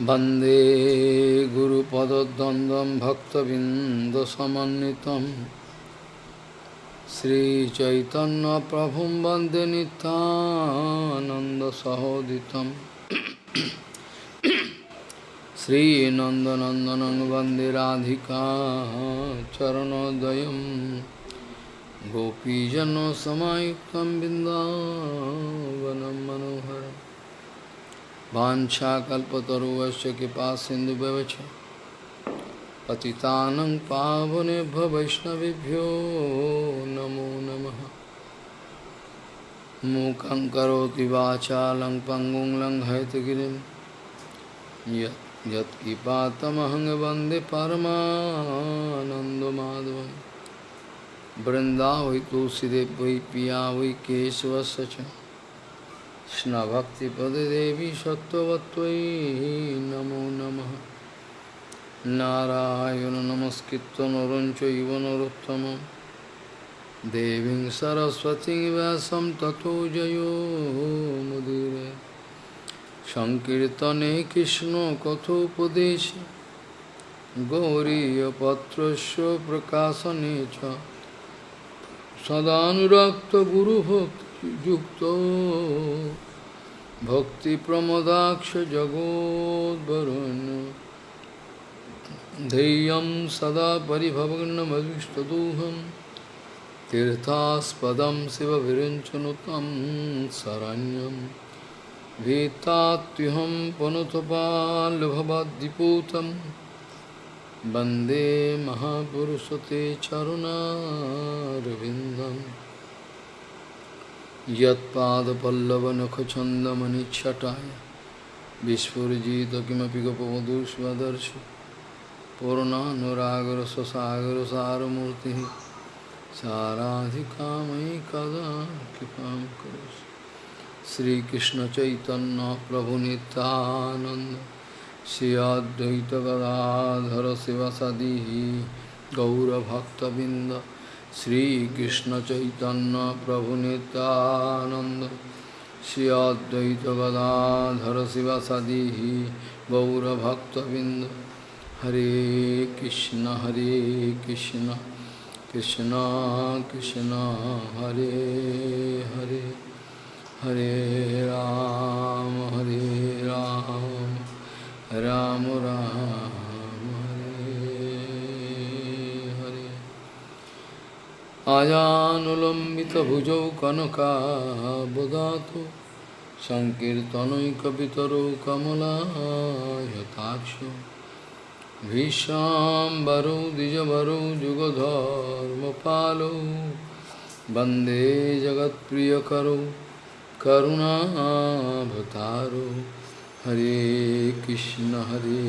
वंदे गुरुपदद्वन्द्वं भक्तबिन्दसमन्वितं। श्रीचैतन्यप्रभुं वंदे नितानन्दसहोदितं श्रीनन्दनन्दनं वंदे राधिका चरणोदयं गोपीजनसमायुक्तं बिन्दावनं मनोहरम्। वाछाकल्पतरुवश्च कृपा सिन्धुभ्यवच। पतितानं पावनेभ्य वैष्णवेभ्यो नमो नमः। मूकं करोति वाचालं पङ्गुं लङ्घयतगिरिं यत् यत्किपातमहं पिया वै केशवस्य च। কৃষ্ণভক্তিপদেদেবী সত্যবত্তৈ নমো নমঃ নারায়ণ নমস্কৃত নরঞ্চৈব নরোত্তম দেবীং সরস্বতী ব্যাসম তথো জয়োমুদিরে সংকীর্তনে কৃষ্ণ কথোপদেশ গৌরীপত্রস্য প্রকাশনে চ সদানুরক্ত গুরুভক্তি युक्तो भक्तिप्रमदाक्षजगोद्वरुन् धैर्यं सदा परिभवग्नमविष्टदोहं तीर्थास्पदं शिवभिरिञ्चनुतं शरण्यं। वेत्तात्युहं पुनुतपाल्भवाद्दिपूतं वंदे महापुरुष ते चरुणारविन्दम्। यत्पादपल्लवनखचन्दमनिच्छटाय विस्फुरिजित किमपि गोपवधूष्वदर्शि पूर्णानुरागरससागरसारमूर्तिः साराधिकामयि कदा कृपां करोसि श्रीकृष्णचैतन्यप्रभुनितानन्द श्री अद्वैतगदाधर शिवसदिः गौरभक्तबिन्द श्रीकृष्ण चैतन्य प्रभु नित्यानंद श्री अद्वैत गदाधर शिवसदी गौरभक्तबिंद हरे कृष्ण हरे कृष्ण कृष्ण कृष्ण हरे हरे हरे राम हरे राम राम राम आजानुलम्बितभुजौ कनकाबुदातु सङ्कीर्तनैकपितरौ कमलायताक्ष भीष्माम्बरौ द्विजवरौ जुगधर्मपालौ वन्दे जगत्प्रियकरौ करुणाभतारौ हरे कृष्ण हरे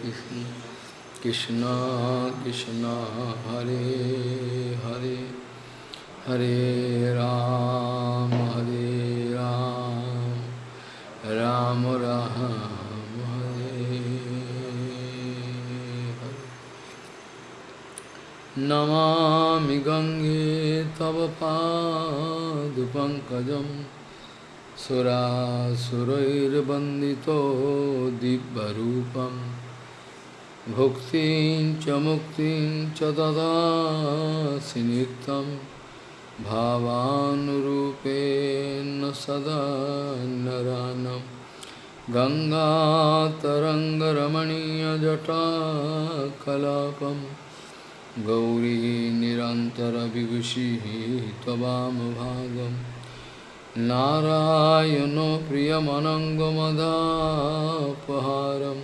कृष्ण कृष्ण कृष्ण हरे Hare Hare Ram, Hare Ram, Ram Ram, Hare Hare. Namami Gange Tava Padupankajam Sura Surair Bandito Dibbarupam Bhuktin Chamuktin Chadada Sinitam भावानुरूपेण सदा नरानं। गङ्गातरङ्गरमणीयजटाकलापं। गौरी निरन्तरविभूषिः त्ववामभागं नारायणो प्रियमनङ्गमदापहारं।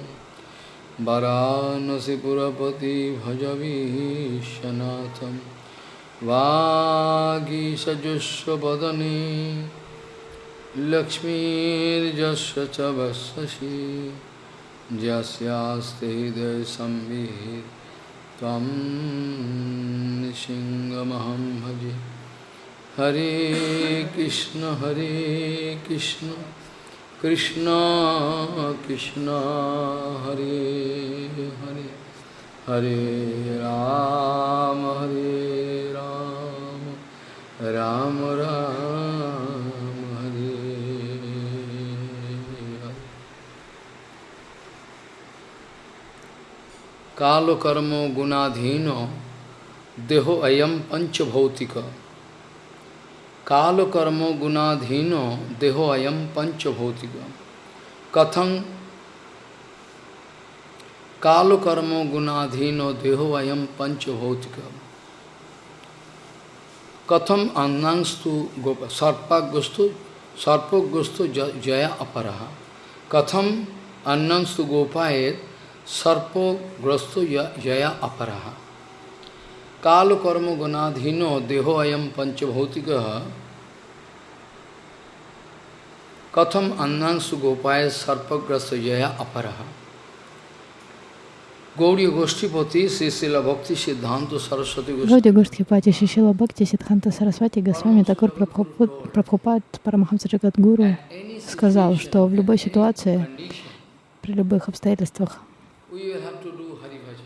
वरानसिपुरपति भजवीशनाथम्। वागीसजस्वदने लक्ष्मीर्जस्व च वसि जस्यास्ते हृदय संविहित तम सिंहमहम भजे। हरे कृष्ण हरे कृष्ण कृष्ण कृष्ण, हरे हरे। हरे राम, हरे राम राम, हरे। कालो कर्मो गुणाधीनो, देहो अयम पंचभौतिक। कालो कर्मो गुणाधीनो, देहो अयम पंचभौतिक। कथं? कालो कर्मो गुणाधीनो, देहो अयम पंचभौतिक। Katham annangstu sarpagustu sarpagustu jaya aparaha. Katham annangstu gopayet sarpagustu jaya aparaha. काल कर्म गुणाधीनो देहो अयम पंचभौतिक कथम अन्नांशु गोपाय सर्पग्रस्त जया अपरहा Гаудия Гоштхипати Сисила Бхакти Сиддханта Сарасвати Госвами. Госвами Такур Прабхупад Парамахамса Джагадгуру сказал, что в любой ситуации, при любых обстоятельствах,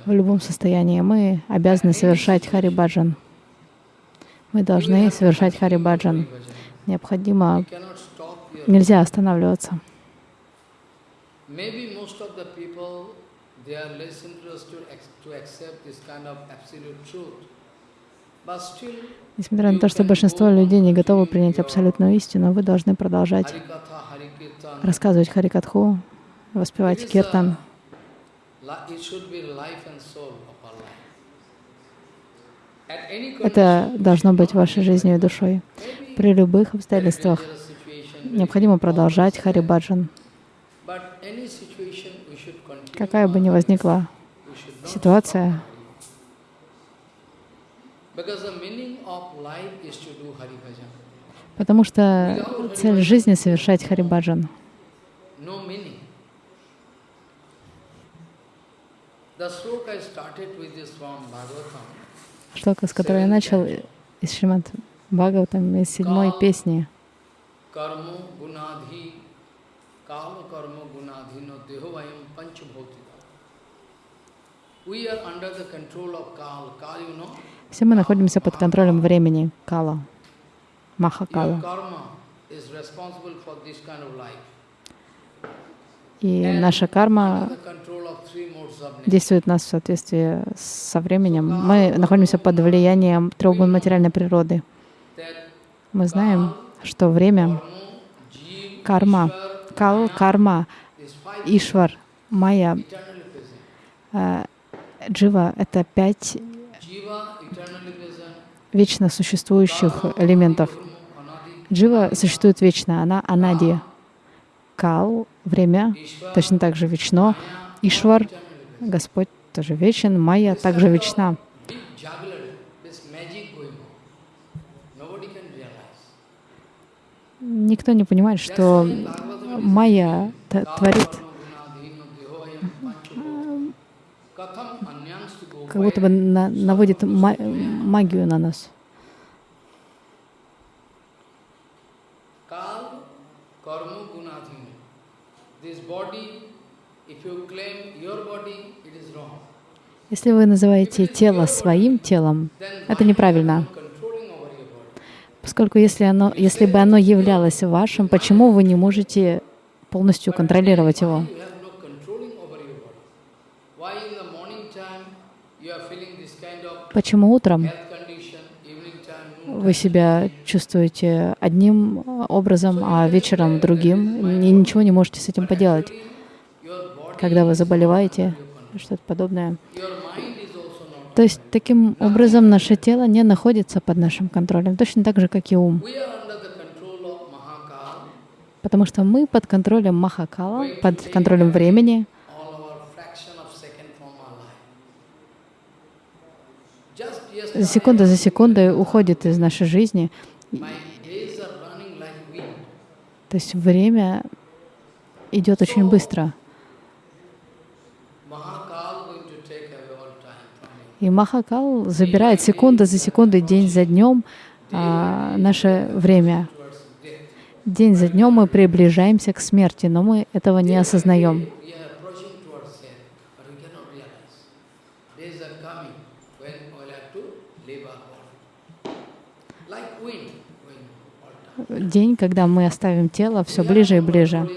в любом состоянии мы обязаны совершать Харибаджан. Мы должны совершать Харибаджан. Необходимо, нельзя останавливаться. Несмотря на то, что большинство людей не готовы принять абсолютную истину, вы должны продолжать рассказывать Харикатху, воспевать киртан, это должно быть вашей жизнью и душой. При любых обстоятельствах необходимо продолжать Харибаджан. Какая бы ни возникла ситуация, потому что цель жизни — совершать Харибаджан. Шлока, с которой я начал из Шримад Бхагаватам, из седьмой песни. Все мы находимся под контролем времени, Кала, Махакала. И наша карма действует нас в соответствии со временем. Мы находимся под влиянием трех материальной природы. Мы знаем, что время, карма, кал, карма, ишвар, майя, э, джива — это пять вечно существующих элементов. Джива существует вечно, она анади. Кал — время, точно так же вечно. Ишвар — Господь тоже вечен, Майя также вечна. Никто не понимает, что Майя творит как будто бы на, наводит магию на нас. Если вы называете тело своим телом, это неправильно. Поскольку если, оно, если бы оно являлось вашим, почему вы не можете полностью контролировать его? Почему утром вы себя чувствуете одним образом, а вечером другим, и ничего не можете с этим поделать? Когда вы заболеваете, что-то подобное. То есть таким образом наше тело не находится под нашим контролем, точно так же, как и ум. Потому что мы под контролем Махакала, под контролем времени. За секунду за секундой уходит из нашей жизни. То есть время идет очень быстро. И Махакал забирает секунду за секундой, день за днем а, наше время. День за днем мы приближаемся к смерти, но мы этого не осознаем. День, когда мы оставим тело, все ближе и ближе.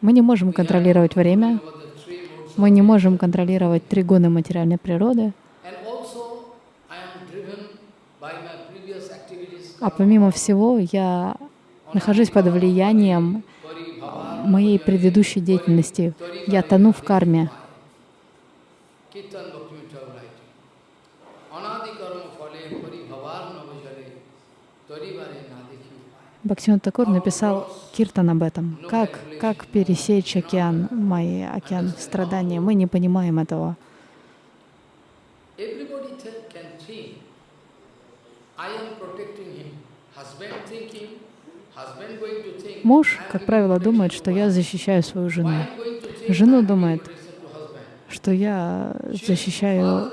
Мы не можем контролировать время, Мы не можем контролировать три гуны материальной природы. А помимо всего, я нахожусь под влиянием моей предыдущей деятельности. Я тону в карме. Бхактивinoda Такур написал киртан об этом. Как, как пересечь океан, мой океан страдания. Мы не понимаем этого. Муж, как правило, думает, что я защищаю свою жену. Жену думает, что я защищаю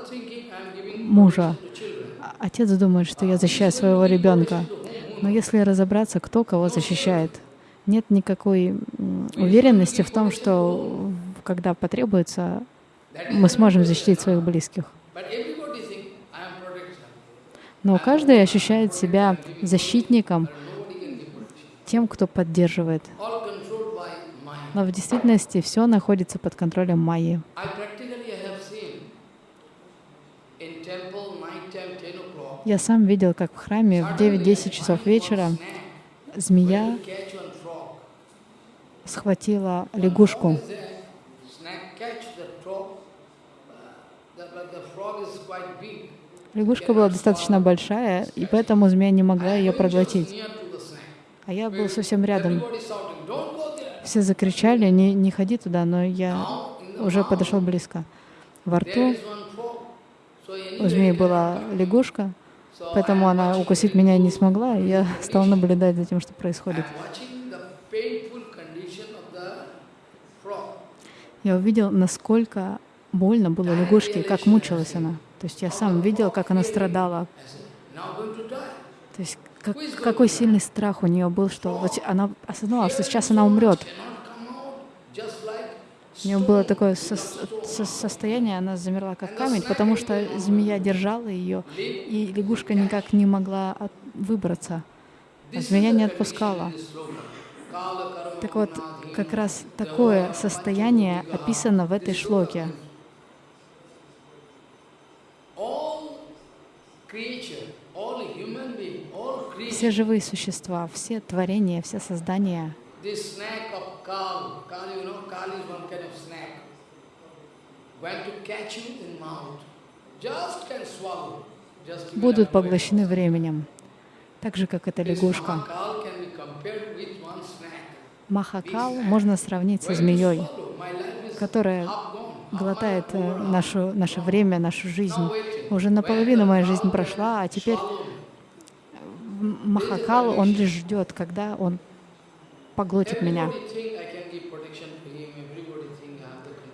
мужа. Отец думает, что я защищаю своего ребенка. Но если разобраться, кто кого защищает, нет никакой уверенности в том, что когда потребуется, мы сможем защитить своих близких. Но каждый ощущает себя защитником, тем, кто поддерживает. Но в действительности все находится под контролем Майи. Я сам видел, как в храме в 9-10 часов вечера змея схватила лягушку. Лягушка была достаточно большая, и поэтому змея не могла ее проглотить. А я был совсем рядом. Все закричали, не, не ходи туда, но я уже подошел близко. Во рту у змеи была лягушка, Поэтому она укусить меня не смогла, и я стал наблюдать за тем, что происходит. Я увидел, насколько больно было лягушке, как мучилась она. То есть я сам видел, как она страдала. То есть как, какой сильный страх у нее был, что вот она осознала, что сейчас она умрет. У нее было такое со со состояние, она замерла как камень, потому что змея держала ее, и лягушка никак не могла выбраться. А змея не отпускала. Так вот, как раз такое состояние описано в этой шлоке. Все живые существа, все творения, все создания Kal, Kal, you know, Kal is one kind of snake. When to catch you in mouth, just can swallow. будут поглощены временем, так же, как эта лягушка. Махакал можно сравнить со змеей, которая глотает э, нашу, наше время, нашу жизнь. Уже наполовину моя жизнь прошла, а теперь Махакал, он лишь ждет, когда он поглотит меня.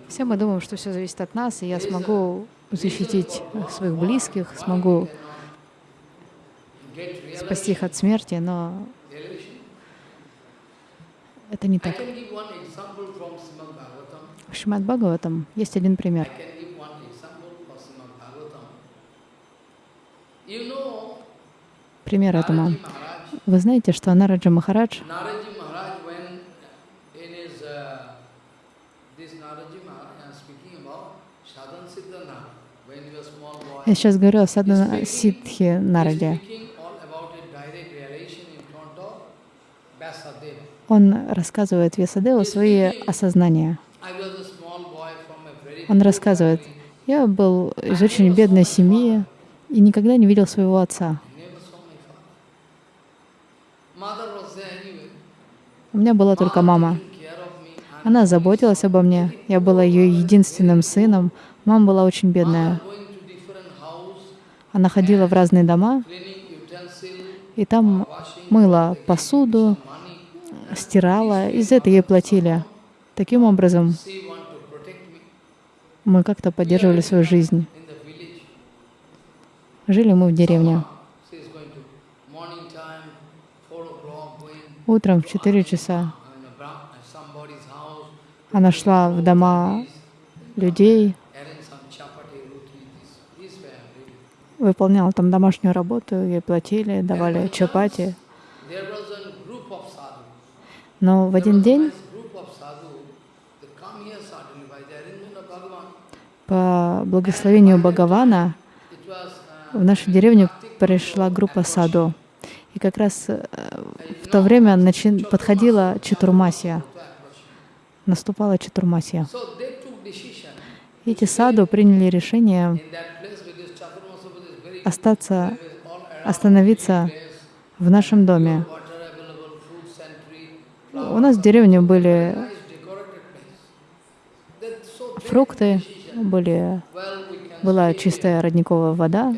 Все мы думаем, что все зависит от нас, и я смогу защитить своих близких, смогу спасти их от смерти, но это не так. В Шримад Бхагаватам есть один пример. Пример этому. Вы знаете, что Нараджа Махарадж Я сейчас говорю о Садхана Сидхи Нараде. Он рассказывает Весадеву свои осознания. Он рассказывает, я был из очень бедной семьи и никогда не видел своего отца. У меня была только мама. Она заботилась обо мне. Я была ее единственным сыном. Мама была очень бедная. Она ходила в разные дома и там мыла посуду, стирала, и за это ей платили. Таким образом, мы как-то поддерживали свою жизнь. Жили мы в деревне. Утром в 4 часа она шла в дома людей, выполняла там домашнюю работу, ей платили, давали чапати. Но в один день По благословению Бхагавана в нашу деревню пришла группа саду. И как раз э, в то время подходила Чатурмасия, наступала Чатурмасия. Эти саду приняли решение остаться, остановиться в нашем доме. У нас в деревне были фрукты, были, была чистая родниковая вода.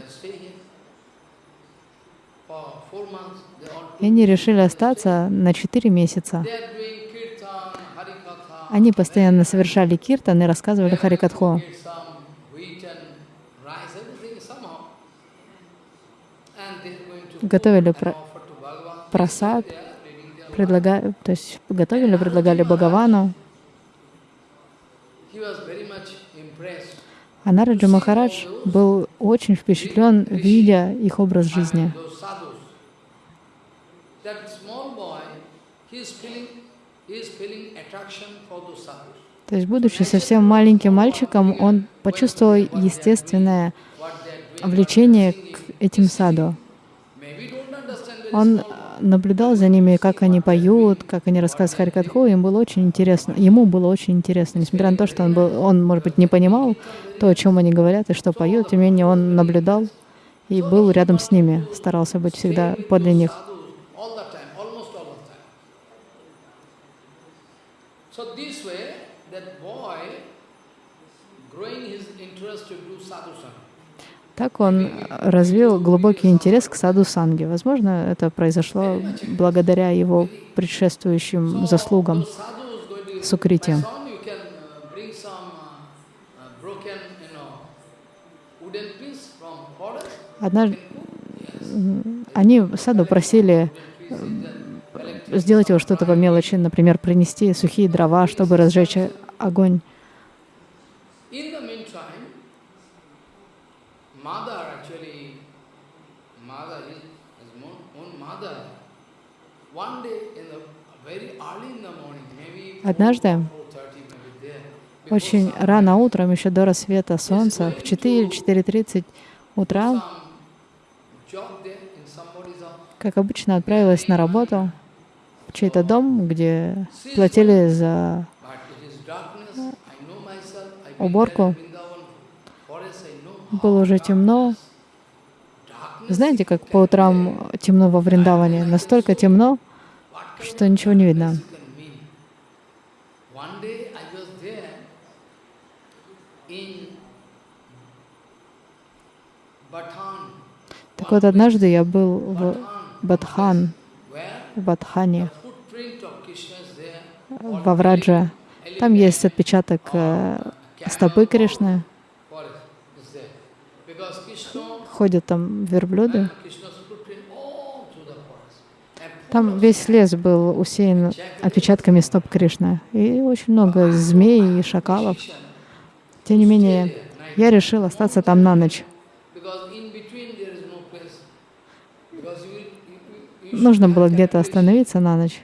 И они решили остаться на четыре месяца. Они постоянно совершали киртан и рассказывали Харикатху. Готовили про просад, предлагали, то есть готовили, предлагали Бхагавану. А Нараджа Махарадж был очень впечатлен, видя их образ жизни. То есть, будучи совсем маленьким мальчиком, он почувствовал естественное влечение к этим саду. Он наблюдал за ними, как они поют, как они рассказывают Харикатху, им было очень интересно, ему было очень интересно, несмотря на то, что он, был, он, может быть, не понимал то, о чем они говорят и что поют, тем не менее он наблюдал и был рядом с ними, старался быть всегда подле них. Так он развил глубокий интерес к саду Санги. Возможно, это произошло благодаря его предшествующим заслугам Сукрити. Однажды они саду просили сделать его что-то по мелочи, например, принести сухие дрова, чтобы разжечь огонь. Однажды, очень рано утром, еще до рассвета солнца, в 4-4.30 утра, как обычно, отправилась на работу в чей-то дом, где платили за уборку. Было уже темно. Знаете, как по утрам темно во Вриндаване? Настолько темно, что ничего не видно. Так вот, однажды я был в Бадхан, в Бадхане, во Врадже. Там есть отпечаток э, стопы Кришны. Ходят там верблюды. Там весь лес был усеян отпечатками стоп Кришны. И очень много змей и шакалов. Тем не менее, я решил остаться там на ночь. Нужно было где-то остановиться на ночь.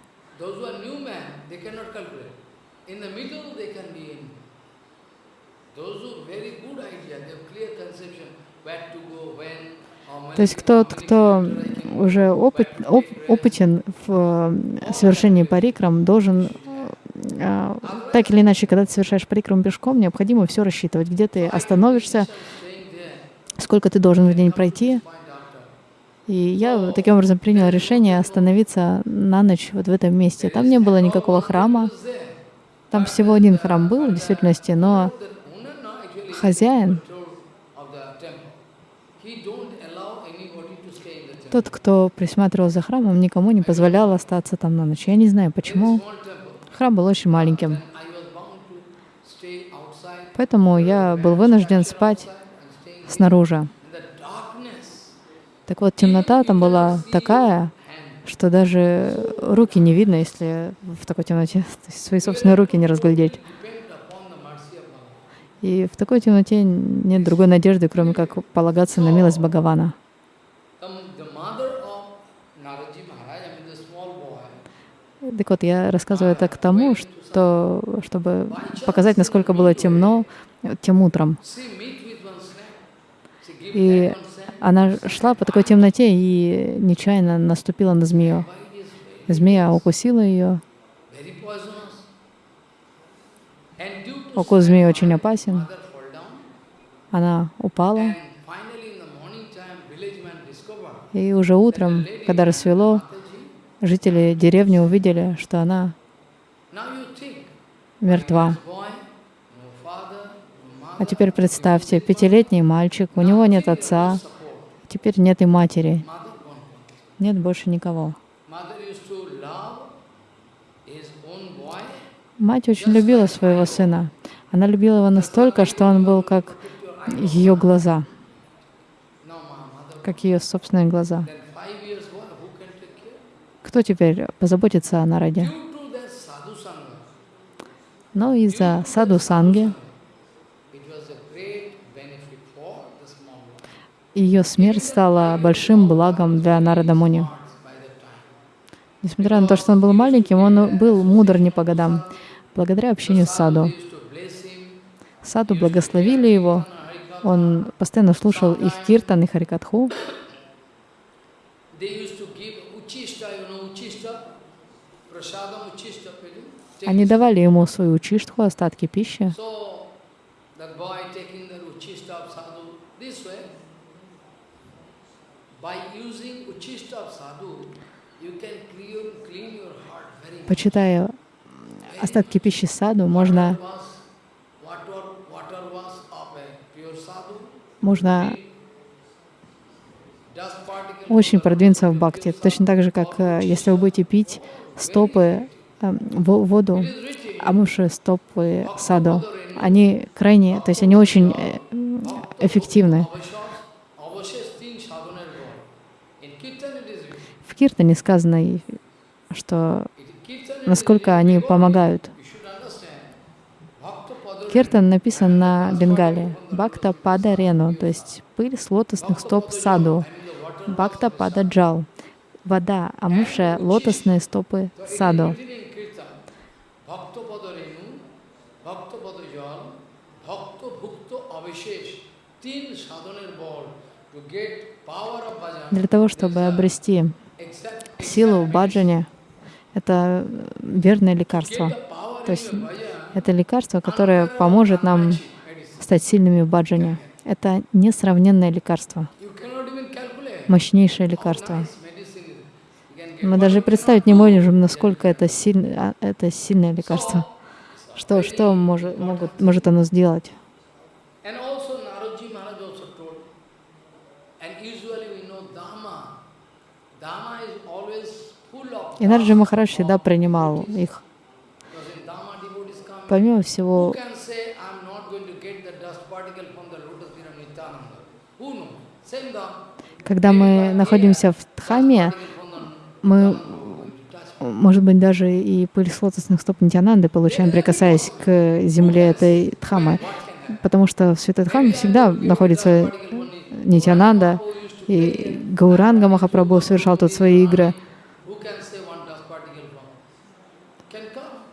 То есть тот, кто уже опыт, оп, опытен в э, совершении парикрам, должен э, так или иначе, когда ты совершаешь парикрам пешком, необходимо все рассчитывать, где ты остановишься, сколько ты должен в день пройти. И я таким образом приняла решение остановиться на ночь вот в этом месте. Там не было никакого храма. Там всего один храм был в действительности, но хозяин Тот, кто присматривал за храмом, никому не позволял остаться там на ночь. Я не знаю почему. Храм был очень маленьким. Поэтому я был вынужден спать снаружи. Так вот, темнота там была такая, что даже руки не видно, если в такой темноте свои собственные руки не разглядеть. И в такой темноте нет другой надежды, кроме как полагаться на милость Бхагавана. Так вот, я рассказываю это к тому, что, чтобы показать, насколько было темно тем утром. И она шла по такой темноте и нечаянно наступила на змею. Змея укусила ее. Укус змеи очень опасен. Она упала. И уже утром, когда рассвело, жители деревни увидели, что она мертва. А теперь представьте, пятилетний мальчик, у него нет отца, теперь нет и матери, нет больше никого. Мать очень любила своего сына. Она любила его настолько, что он был как ее глаза, как ее собственные глаза. Кто теперь позаботится о народе? Но из-за саду санги ее смерть стала большим благом для Нарада Муни. Несмотря на то, что он был маленьким, он был мудр не по годам, благодаря общению с саду. Саду благословили его, он постоянно слушал их киртан и харикатху. Они давали ему свою учиштху, остатки пищи. Почитая остатки пищи саду, можно, можно очень продвинуться в бхакти. Точно так же, как э, если вы будете пить стопы, э, воду, амуши, стопы саду, они крайне, то есть они очень э, эффективны. В Киртане сказано, что насколько они помогают. Киртан написан на бенгале. Бхакта пада рену, то есть пыль с лотосных стоп саду. Бхакта пада джал. Вода, амуша, лотосные стопы саду. Для того, чтобы обрести силу в баджане, это верное лекарство. То есть это лекарство, которое поможет нам стать сильными в баджане. Это несравненное лекарство, мощнейшее лекарство. Мы даже представить не можем, насколько это, сильно, а, это сильное лекарство. Что, что может, могут, может оно сделать? И Нарджи Махарадж всегда принимал их. Помимо всего, когда мы находимся в Дхаме, мы, может быть, даже и пыль с лотосных стоп Нитянанды получаем, прикасаясь к земле этой Дхамы. Потому что в Святой Дхаме всегда находится Нитянанда, и Гауранга Махапрабху совершал тут свои игры.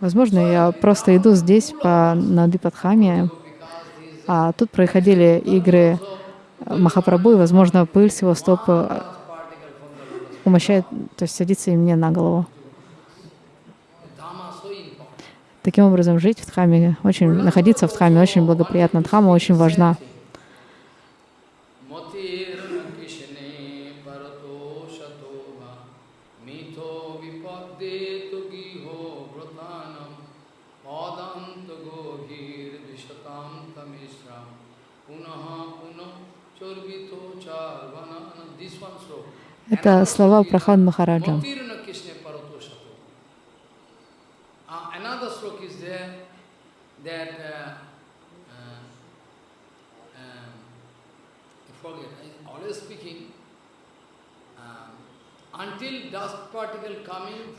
Возможно, я просто иду здесь по Надипадхаме, а тут происходили игры Махапрабху, и, возможно, пыль с его стоп умощает, то есть садится и мне на голову. Таким образом, жить в Дхаме, очень, находиться в Дхаме очень благоприятно. Дхама очень важна. Это слова Прахад Махараджа.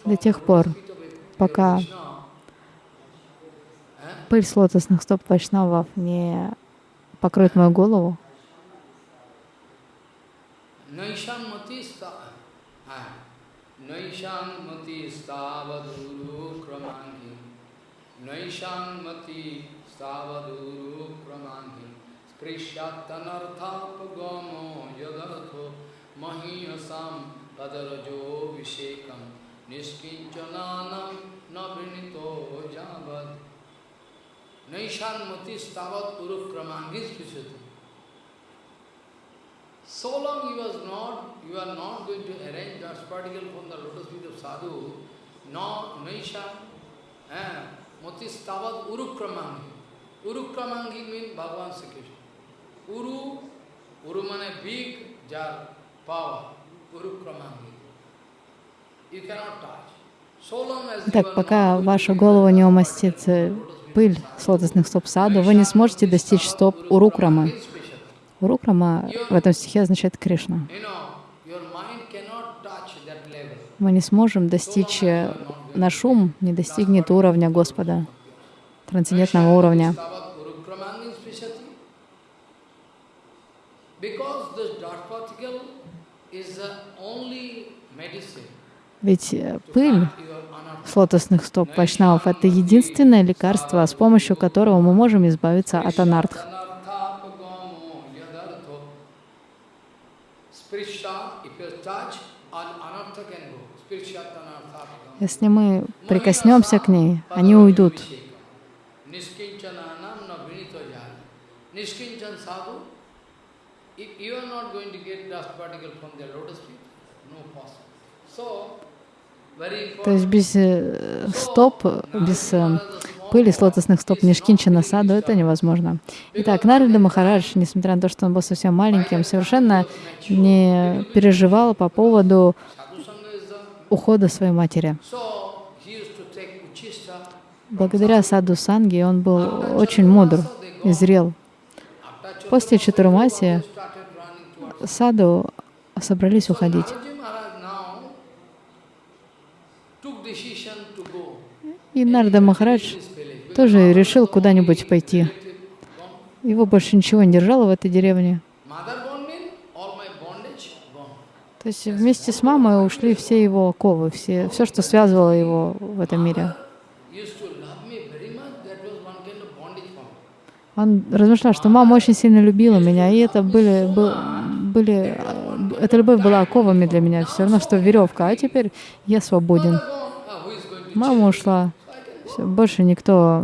До тех пор, пока пыль с лотосных стоп Вайшнавов не покроет мою голову, नैषाम मति हाँ। नैषाम मति स्थावधुरु क्रमांगी नैषाम मति स्थावधुरु क्रमांगी कृष्यात्तनर्थापगमो यदर्थो महीयसां पदरजोऽभिषेकं। निष्किञ्चनानं न वृणीतो स्थावत नैषान्मतिस्तावत् क्रमांगी स्पृशति So long you, was not, you are not going to arrange dust particle from the lotus feet of sadhu, no naisha, eh, moti stavat urukramangi. Urukramangi means Bhagavan Sri Krishna. Uru, uru means big jar, power, urukramangi. You cannot touch. Так, are пока not ваша голова не умастит э, пыль с лотосных стоп саду, вы не сможете достичь стоп Урукрамы. Урукрама в этом стихе означает Кришна. Мы не сможем достичь, э, наш ум не достигнет уровня Господа, трансцендентного уровня. Ведь э, пыль с лотосных стоп вайшнавов — это единственное лекарство, с помощью которого мы можем избавиться от анартх. Если мы прикоснемся к ней, они уйдут. То есть без э, стоп, без э, пыли с лотосных стоп Нишкинчана саду это невозможно. Итак, Нарада Махарадж, несмотря на то, что он был совсем маленьким, совершенно не переживал по поводу Sadhu Sangha is the... ухода своей матери. Благодаря саду Санги он был очень мудр и зрел. После Чатурмаси саду собрались уходить. И Нарда Махарадж тоже решил куда-нибудь пойти. Его больше ничего не держало в этой деревне. Mother gone mean all my bondage gone. То есть вместе с мамой ушли все его оковы, все, все, что связывало его в этом мире. Он размышлял, что мама очень сильно любила меня, и это были, был- были, эта любовь была оковами для меня, все равно, что веревка, а теперь я свободен. Мама ушла, Всё, больше никто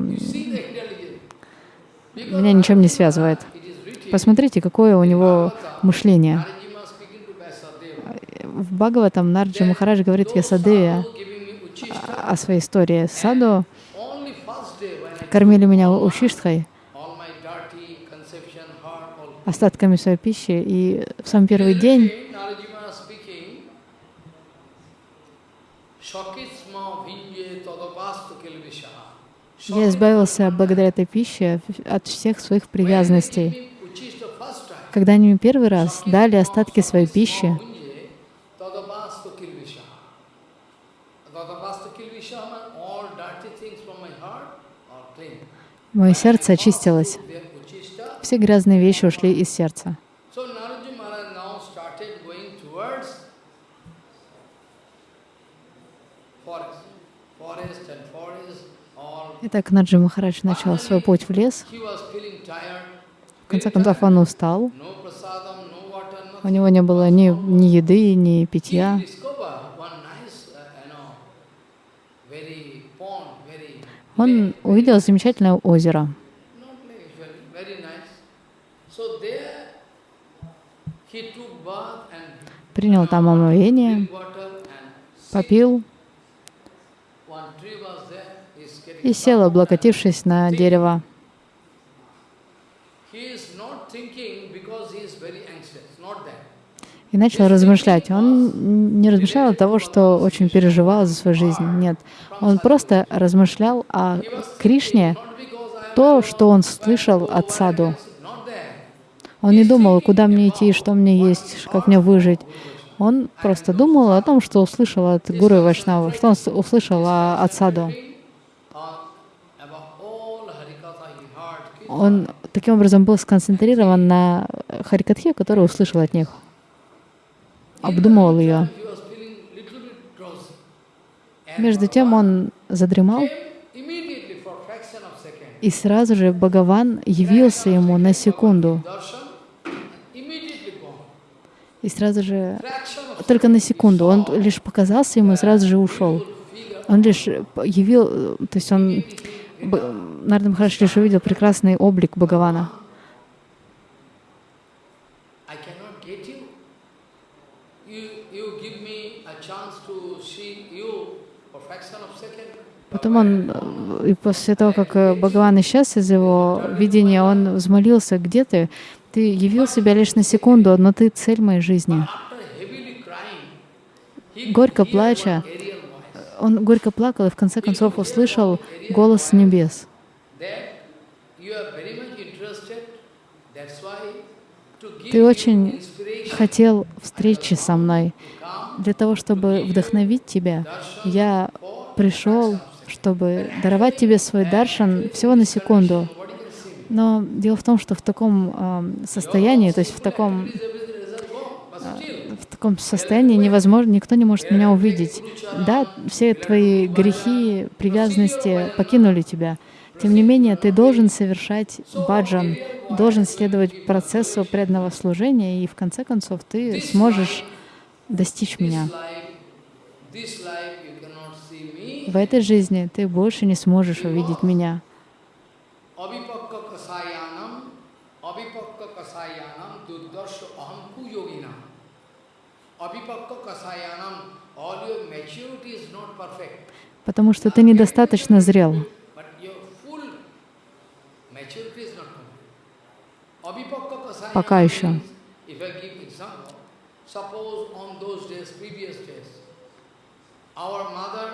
меня ничем не связывает. Посмотрите, какое у него мышление. В Бхагаватам Нарджи Махарадж говорит me uchista. о своей истории. Саду кормили меня ушиштхой, остатками своей пищи, и в самый первый день я избавился благодаря этой пище от всех своих привязанностей. Когда они первый раз дали остатки своей пищи, мое сердце очистилось. Все грязные вещи ушли из сердца. Итак, Наджи Махарадж начал свой путь в лес. В конце концов, он устал. У него не было ни, ни еды, ни питья. Uh, very, Он увидел замечательное озеро. Принял там омовение, попил и сел, облокотившись на дерево. He is not thinking because he is very anxious, not that. И начал размышлять. Он не размышлял от того, что очень переживал за свою жизнь. Нет. Он просто размышлял о Кришне, то, что он слышал от саду. Он не думал, куда мне идти, что мне есть, как мне выжить. Он просто думал о том, что услышал от Гуру Вайшнава, что он услышал о- от саду. Он таким образом был сконцентрирован на Харикатхе, которую услышал от них. Обдумывал ее. Между тем он задремал, и сразу же Бхагаван явился ему на секунду. И сразу же, только на секунду, он лишь показался ему и сразу же ушел. Он лишь явил, то есть он, Нарада Махараш лишь увидел прекрасный облик Бхагавана. I cannot get you. You, you give me a chance to see you for fraction of second. Потом он, э, и после того, как э, Бхагаван исчез из его видения, он взмолился, где ты? Ты явил себя лишь на секунду, но ты цель моей жизни. Горько плача, voice он горько плакал и в конце концов услышал голос небес. Ты очень хотел встречи со мной. Для того, чтобы вдохновить тебя, я пришел, чтобы даровать тебе свой даршан всего на секунду. Но дело в том, что в таком ам, состоянии, то есть в таком, still, в таком состоянии невозможно, никто не может меня увидеть. Да, все твои грехи, привязанности покинули тебя. Тем не менее, ты должен совершать баджан, должен следовать процессу преданного служения, и в конце концов ты сможешь достичь меня. this life, this life you cannot see me. В этой жизни ты больше не сможешь увидеть меня. Потому что ты недостаточно зрел. Пока еще. means, if I give example, suppose on those days, previous days, our mother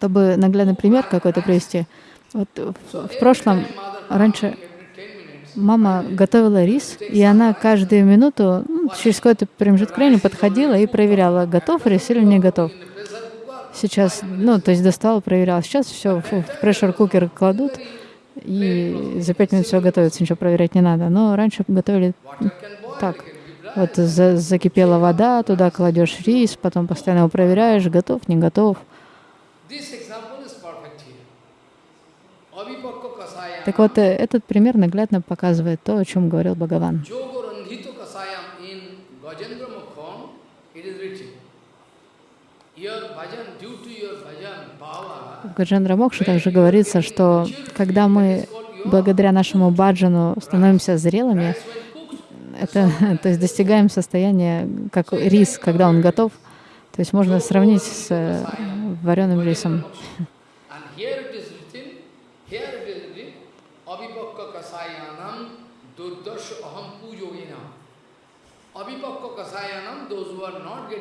Чтобы наглядный пример какой-то привести. Вот в, прошлом, раньше every 10 minutes, мама готовила рис, и она каждую минуту, ну, через какой-то промежуток времени подходила и проверяла, готов рис или не готов. Сейчас, ну, то есть достала, проверяла. Сейчас все в прешер-кукер кладут, и за пять минут все готовится, ничего проверять не надо. Но раньше готовили так. Вот за- закипела вода, туда кладешь рис, потом постоянно его проверяешь, готов, не готов. Так вот, э, этот пример наглядно показывает то, о чем говорил Бхагаван. В Гаджендра Мокше также говорится, что когда мы благодаря нашему баджану становимся зрелыми, это, то есть достигаем состояния, как рис, когда он готов, то есть можно сравнить с э, вареным рисом.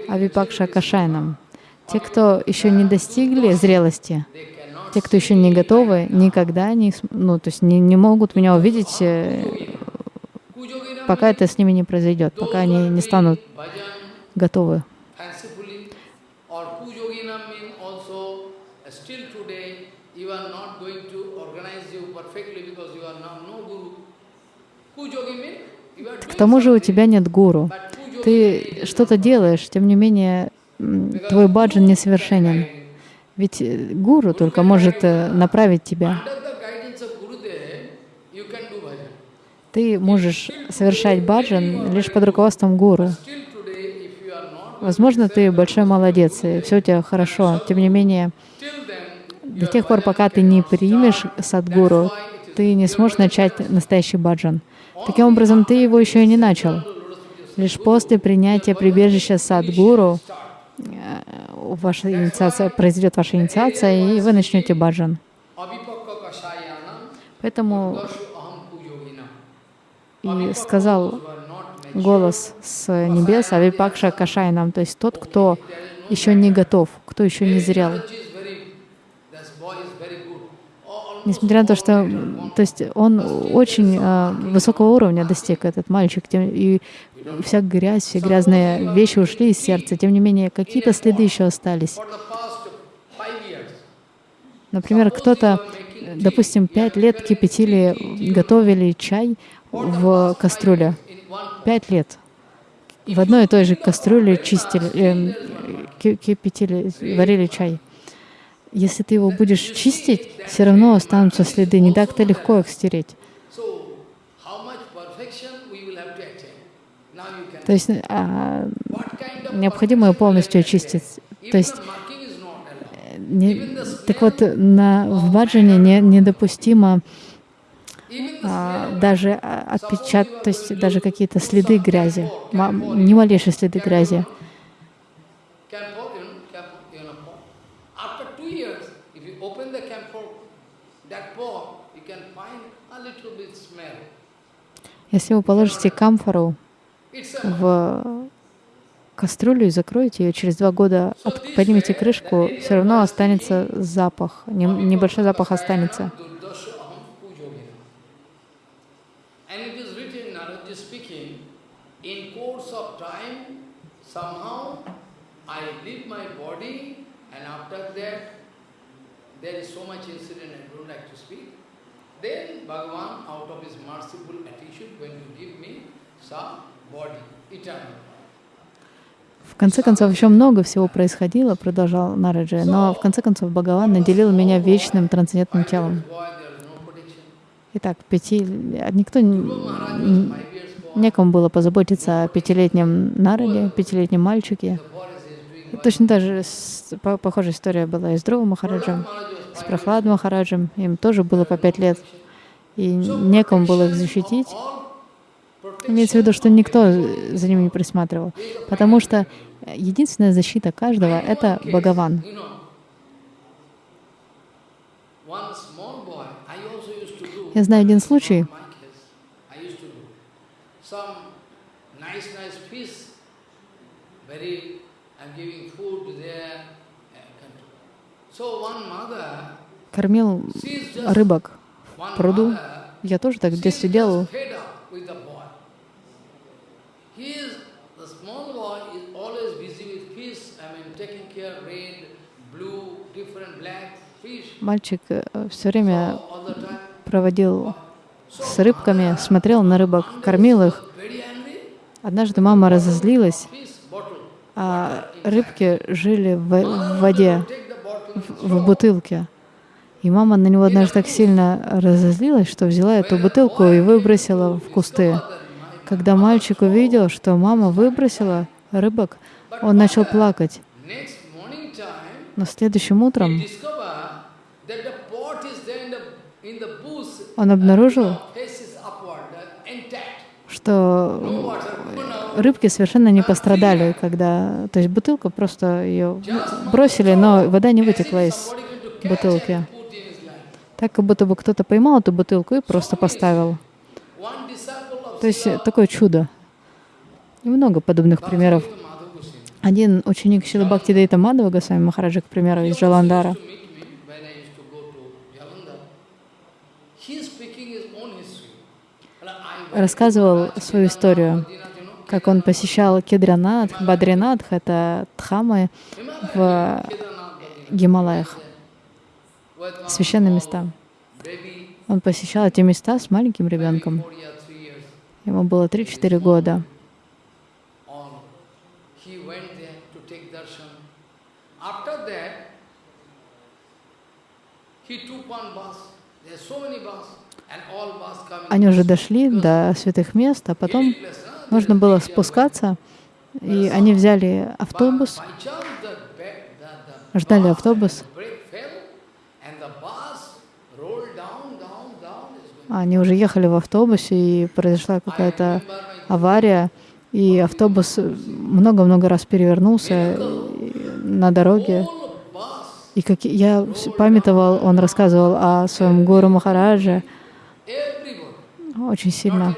Авипакша Кашайнам. Те, кто еще не достигли зрелости, те, кто еще не готовы, никогда не, ну, то есть не, не могут меня увидеть, э, пока это с ними не произойдет, пока они не станут готовы. fancifully or pujoginam mean also uh, still today you are not going to organize you perfectly because you are not no guru. Pujogi mean you are К doing тому же у тебя нет гуру. Ты что-то делаешь, тем не менее твой баджан несовершенен. Ведь э, гуру только может э, направить тебя. Ты можешь совершать баджан лишь под руководством гуру. Возможно, ты большой молодец, и все у тебя хорошо. Тем не менее, до тех пор, пока ты не примешь садгуру, ты не сможешь начать настоящий баджан. Таким образом, ты его еще и не начал. Лишь после принятия прибежища садгуру э, ваша инициация, произойдет ваша инициация, и вы начнете баджан. Поэтому и сказал голос с небес, Авипакша Кашайнам, то есть тот, кто еще не готов, кто еще не зрел. knowledge is very, this boy is very good. All- Несмотря на то, что то есть он очень а, высокого уровня достиг, этот мальчик, тем- и вся грязь, все грязные вещи ушли из сердца, тем не менее, какие-то следы еще остались. Например, кто-то, э, допустим, пять лет кипятили, готовили чай в кастрюле. Пять лет. В одной и той же кастрюле чистили, ки- кипятили, варили чай. Если ты его будешь чистить, все равно останутся следы, не так-то легко их стереть. То есть а, необходимо полностью очистить. То есть allowed. не- так вот, на, в баджане не, недопустимо а, даже отпечат, то есть даже какие-то следы грязи, ни малейшие следы грязи. camphor, you know, camphor, you know, pot. After two years, if you open the camphor, that pot, you can find a little bit smell. Если вы положите камфору в кастрюлю и закроете ее, через два года от- поднимете крышку, все равно останется запах, нем- небольшой запах останется. There is so much incident I don't like to speak. Then Bhagavan, out of his merciful attitude, going to give me some body, eternal. В конце концов, еще много всего происходило, продолжал Нараджи, но в конце концов Бхагаван наделил меня вечным трансцендентным телом. Итак, пяти... Никто... Некому было позаботиться о пятилетнем Нараде, пятилетнем мальчике. Точно так же похожая история была и с Дрова Махараджем, с Прохлад Махараджем. Им тоже было по пять лет, и некому было их защитить. Имеется в виду, что никто за ними не присматривал. Потому что единственная защита каждого — это Бхагаван. Я знаю один случай. Nice, nice fish. Very, I'm giving food to their uh, country. So one mother, Кормил рыбок в пруду. Я тоже так в детстве делал. Мальчик все время проводил с рыбками, смотрел на рыбок, кормил их. Однажды мама разозлилась, а рыбки жили в, в воде. В, бутылке. И мама на него однажды так сильно разозлилась, что взяла эту бутылку и выбросила в кусты. Когда мальчик увидел, что мама выбросила рыбок, он начал плакать. Но следующим утром discover that the pot is there in the in the bush. он обнаружил, Face is upward, uh, intact. Что рыбки совершенно не пострадали, когда... То есть бутылку просто ее бросили, но вода не вытекла из бутылки. Так, как будто бы кто-то поймал эту бутылку и просто поставил. То есть такое чудо. И много подобных примеров. Один ученик Шила Бхакти Дейта Мадхава Госвами Махараджа, к примеру, из Джаландара, used to meet me when I used to go to Jalandhar. He is speaking his own history. Well, I went рассказывал свою историю, как он посещал Кедранат, Бадринатх, это Дхамы в. Гималаях, священные места. Он посещал эти места с маленьким ребенком. Ему было 3-4 года. He took one bus. There are so many bus, Они уже дошли до святых мест, а потом нужно было спускаться, и они взяли автобус, ждали автобус. Они уже ехали в автобусе, и произошла какая-то авария, и автобус много-много раз перевернулся на дороге. И как я памятовал, он рассказывал о своем гуру Махарадже. Очень сильно.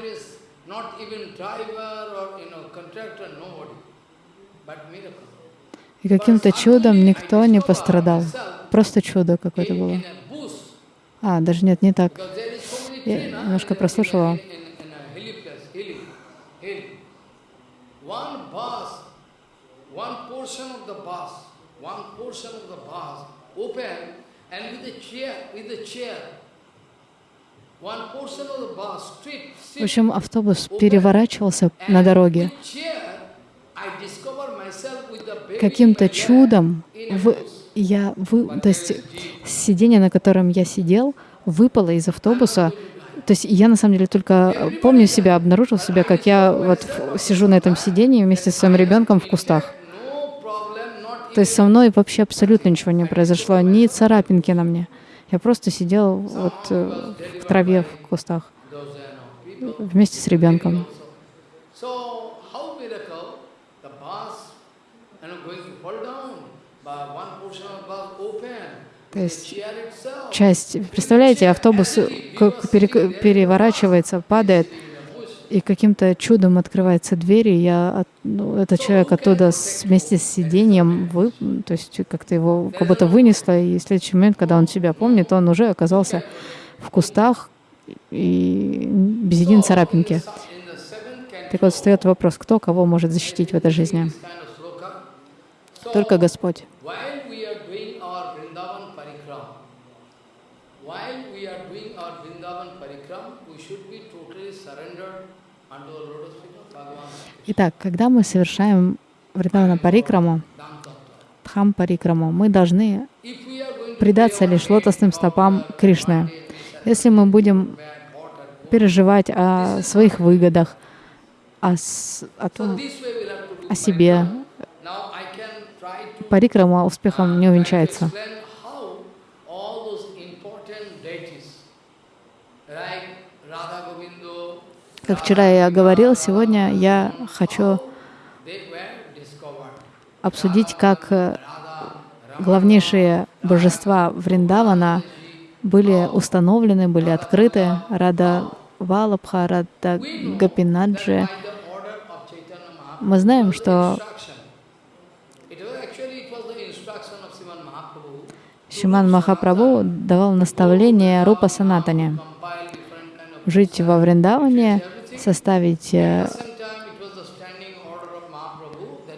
И каким-то чудом никто не пострадал. Просто чудо какое-то было. А, даже нет, не так. Я немножко прослушала. one portion of the bus open, and with a chair, with a chair, one portion of the bus street, В общем, автобус переворачивался на дороге. Каким-то чудом в, Я вы, то есть сиденье, на котором я сидел, выпало из автобуса. То есть я на самом деле только помню себя, обнаружил себя, как я вот сижу на этом сиденье вместе со своим ребенком в кустах. То есть со мной вообще абсолютно ничего не произошло, ни царапинки на мне. Я просто сидел вот э, в траве в кустах вместе с ребенком. То есть часть, представляете, автобус переворачивается, падает, и каким-то чудом открывается дверь, и я, ну, этот человек оттуда с- вместе с сиденьем, вы, то есть как-то его как будто вынесло, и в следующий момент, когда он себя помнит, он уже оказался в кустах и без единой царапинки. Так вот, встает вопрос, кто кого может защитить в этой жизни? Только Господь. Итак, когда мы совершаем Вриндавана Парикраму. Дхам Парикраму, мы должны предаться лишь лотосным стопам Кришны. Если мы будем переживать о своих выгодах, о, о, том, о себе, Парикрама успехом не увенчается. Как вчера я говорил, сегодня я хочу обсудить, как э, главнейшие божества Вриндавана были установлены, были открыты. Рада Валабха, Рада Гапинаджи. Мы знаем, что Шиман Махапрабху давал наставление Рупа Санатане compile different kind of жить во Вриндаване, составить э,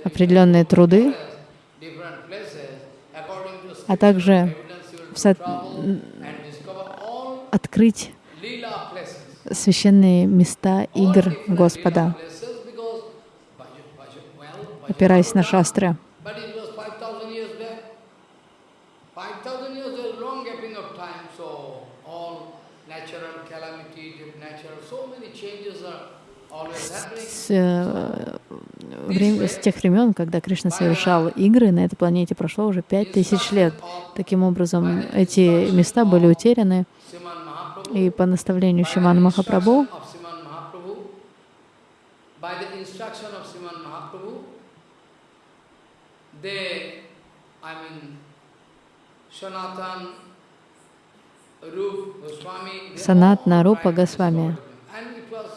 определенные труды, а также открыть священные места игр Господа, опираясь на шастры. but it was 5,000 years back. 5,000 years is a long gapping of time, so all natural calamity, natural, so many changes are always happening. С, э, врем- с тех времен, когда Кришна совершал игры на этой планете, прошло уже пять тысяч лет. Таким образом, эти места были утеряны, и по наставлению Шимана Махапрабху they, I mean, Sanatan, Rup, Goswami, they Санатна, all Рупа, tried to Госвами. discover them. And it was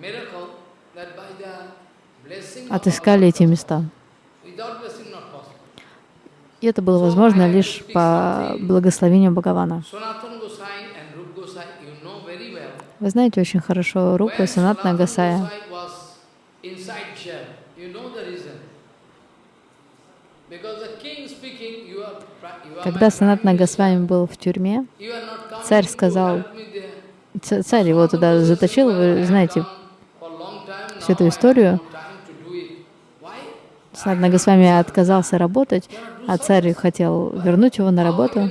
miracle that by the blessing of отыскали эти места. И это было возможно лишь по благословению Бхагавана. Вы знаете очень хорошо Рупа и Санатна Гасая. Когда Санатна. Госвами был в тюрьме, царь сказал, царь его туда заточил, said, "Well, I вы знаете всю эту историю. no time to do it." Why? Санатна Госвами отказался работать, а царь хотел вернуть его на работу.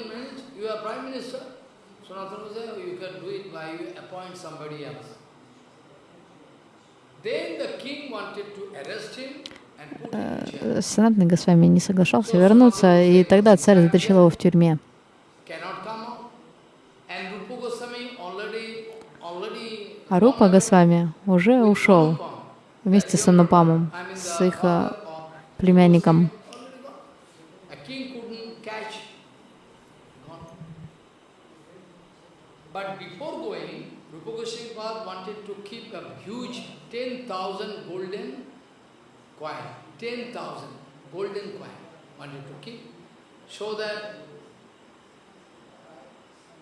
Санатна Госвами не соглашался вернуться, и тогда царь заточил его в тюрьме. А Рупа Госвами уже ушел вместе с Анупамом, с их э, племянником. already gone. A king couldn't catch. Gone. But before going, Rupa Goswami Pad wanted to keep a huge 10,000 golden coin. 10,000 golden coin wanted to keep. So that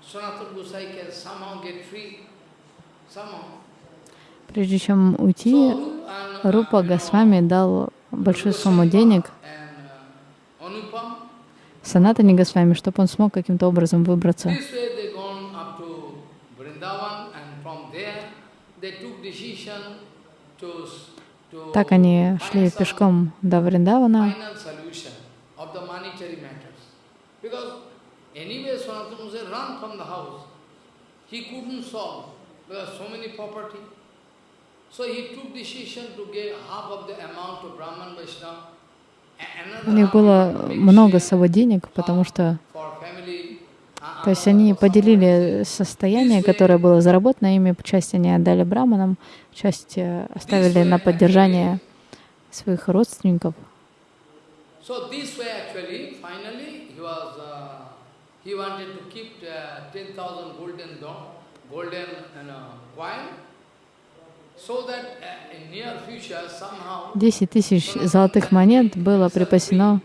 Sanatana Gosai can somehow get free. Somehow. Прежде чем уйти, uh, Рупа Госвами дал большую сумму денег uh. Санатане Госвами, чтобы он смог каким-то образом выбраться. Так они шли пешком до Вриндавана. He couldn't solve because so many property. У них было много с собой денег, потому что то есть они поделили состояние, которое было заработано ими, часть они отдали браманам, часть э, оставили на поддержание своих родственников. He uh, wanted to keep uh, 10,000 golden, golden you know, coin, so that uh, in near future somehow 10 тысяч золотых монет было припасено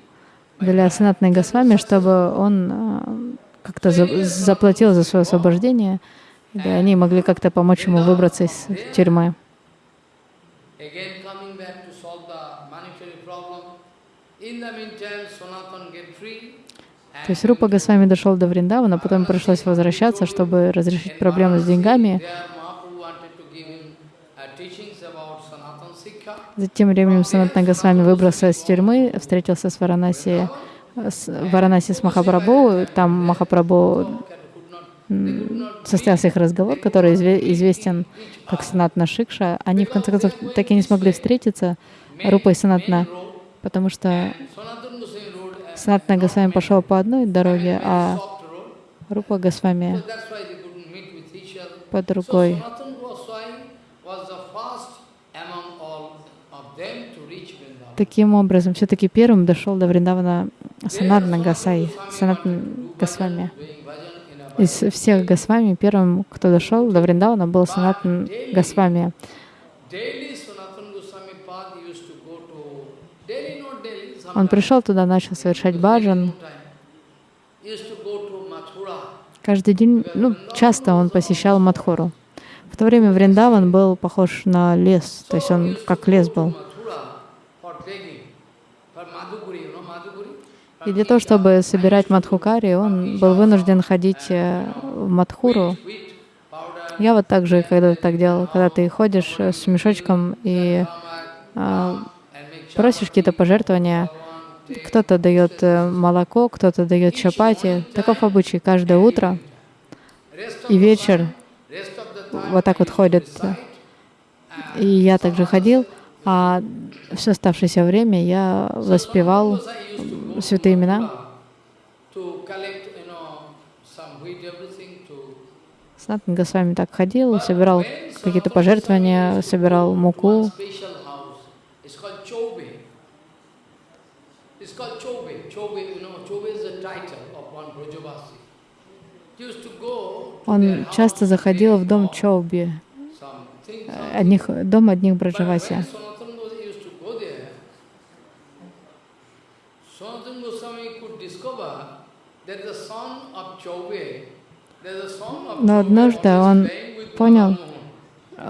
для Санатной Госвами, чтобы он э, как-то за- заплатил за свое освобождение, или они могли как-то помочь ему выбраться из тюрьмы. То есть Рупа Госвами дошел до Вриндавана, потом пришлось возвращаться, чтобы разрешить проблемы с деньгами. Uh. Затем временем Санатна Госвами выбрался из тюрьмы, встретился с Варанаси, с, Варанаси с Махапрабху. Там Махапрабху состоялся их разговор, который изве- известен как Санатна Шикша. Они в конце концов так и не смогли встретиться, Рупа и Санатна, потому что Санатна Госвами пошел по одной дороге, а. Рупа Госвами So that's why they couldn't meet with each other. по So другой. Sanatan Goswami was the first among all of them to reach Vrindavan. Таким образом, все-таки первым дошел до Вриндавана Санатна Гасай, Санатна Госвами. Из всех Госвами первым, кто дошел до Вриндавана, был Санатн Госвами. Он пришел туда, начал совершать баджан. Каждый день, ну, часто он посещал Мадхуру. В то время Вриндаван был похож на лес, то есть он как лес был. И для того, чтобы собирать Мадхукари, он был вынужден ходить э, в Мадхуру. Я вот так же когда так делал, когда ты ходишь э, с мешочком и а, просишь какие-то пожертвования, кто-то дает молоко, кто-то дает чапати. Таков обычай каждое утро и вечер вот так вот ходят. И я также ходил, а все оставшееся время я воспевал святые имена. Санатан Госвами так ходил, собирал какие-то пожертвования, собирал муку. Он часто заходил в дом Чоуби, э, одних, дом одних Браджаваси. Sanatana Goswami used to go there, Sanatana Goswami could discover that the son of Chaube, that the son of Но однажды он понял,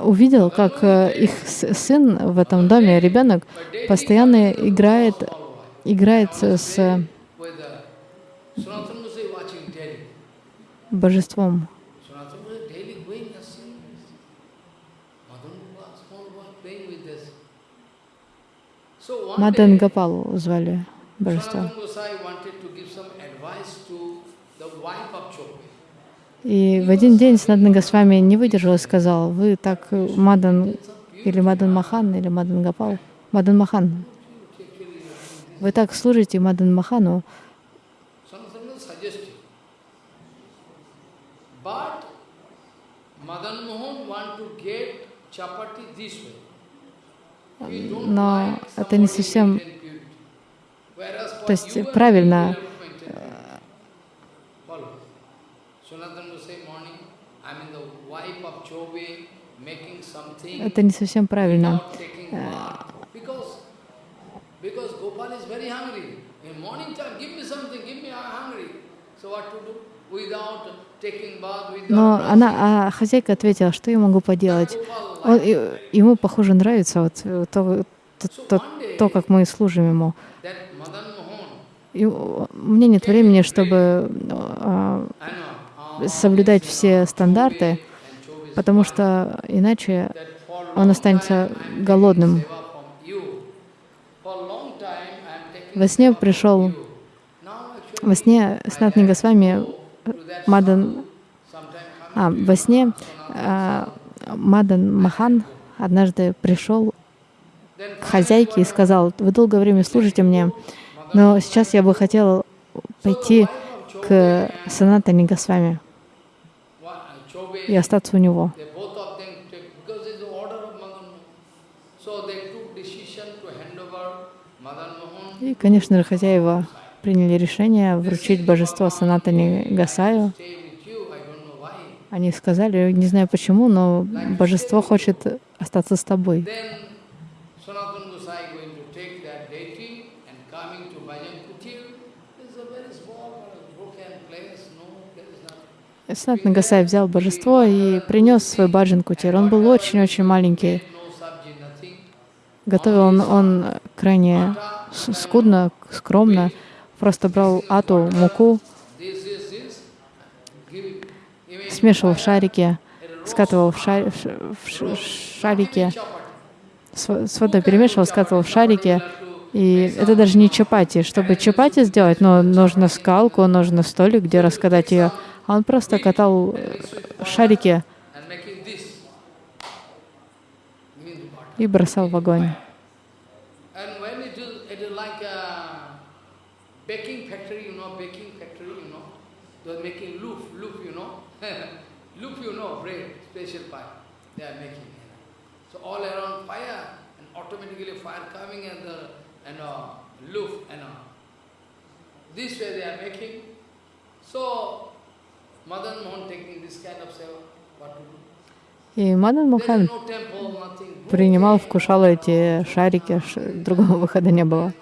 увидел, как э, их сын в этом доме, ребенок, постоянно играет, играет с божеством. Sanatana Goswami daily going and seeing this. Madan Mohan, small boy, playing with this. So one Мадан day, Гапал звали божество. Sanatana Goswami wanted to give some advice to the wife of Chobe. И в один день Санатан Госвами не выдержал и сказал, вы так э, Мадан или Мадан Махан, или Мадан Гапал, Мадан Махан, вы так служите Мадан Махану, но это не совсем, то есть правильно, me, we have to maintain. Follow. Sanatana Goswami morning, I mean the wife of Chobe making something это не совсем правильно. without taking bath. Because, because Gopal is very hungry. In morning time, give me something, give me, I'm hungry. So what to do? Without taking bath, without Но она, а хозяйка ответила, что я могу поделать. Он, ему, похоже, нравится вот э, то, то, то, то, как мы служим ему. И у мне нет времени, чтобы а, соблюдать все стандарты, потому что иначе он останется голодным. Во сне пришел Во сне Снатни Госвами Мадан... А, во сне а, Мадан Махан однажды пришел к хозяйке и сказал, вы долгое время служите мне, но сейчас я бы хотел пойти к Санатани Госвами и остаться у него. И, конечно же, хозяева приняли решение вручить божество Санатани Гасаю. Они сказали, не знаю почему, но божество хочет остаться с тобой. Санат Нагасай взял божество и принес свой баджан кутир. Он был очень-очень маленький. Готовил он, он крайне скудно, скромно. Просто брал ату, муку, смешивал в шарике, скатывал в, шар, в шарике, с водой перемешивал, скатывал в шарике. И это даже не чапати. Чтобы чапати сделать, но нужно скалку, нужно столик, где раскатать ее. А он просто катал э, шарики и бросал в огонь. All around fire, and automatically fire coming and the and uh, loof and uh, this way they are making. So Madan Mohan taking this kind of seva, what to do? И Мадан Мохан принимал, вкушал эти шарики, другого выхода не было.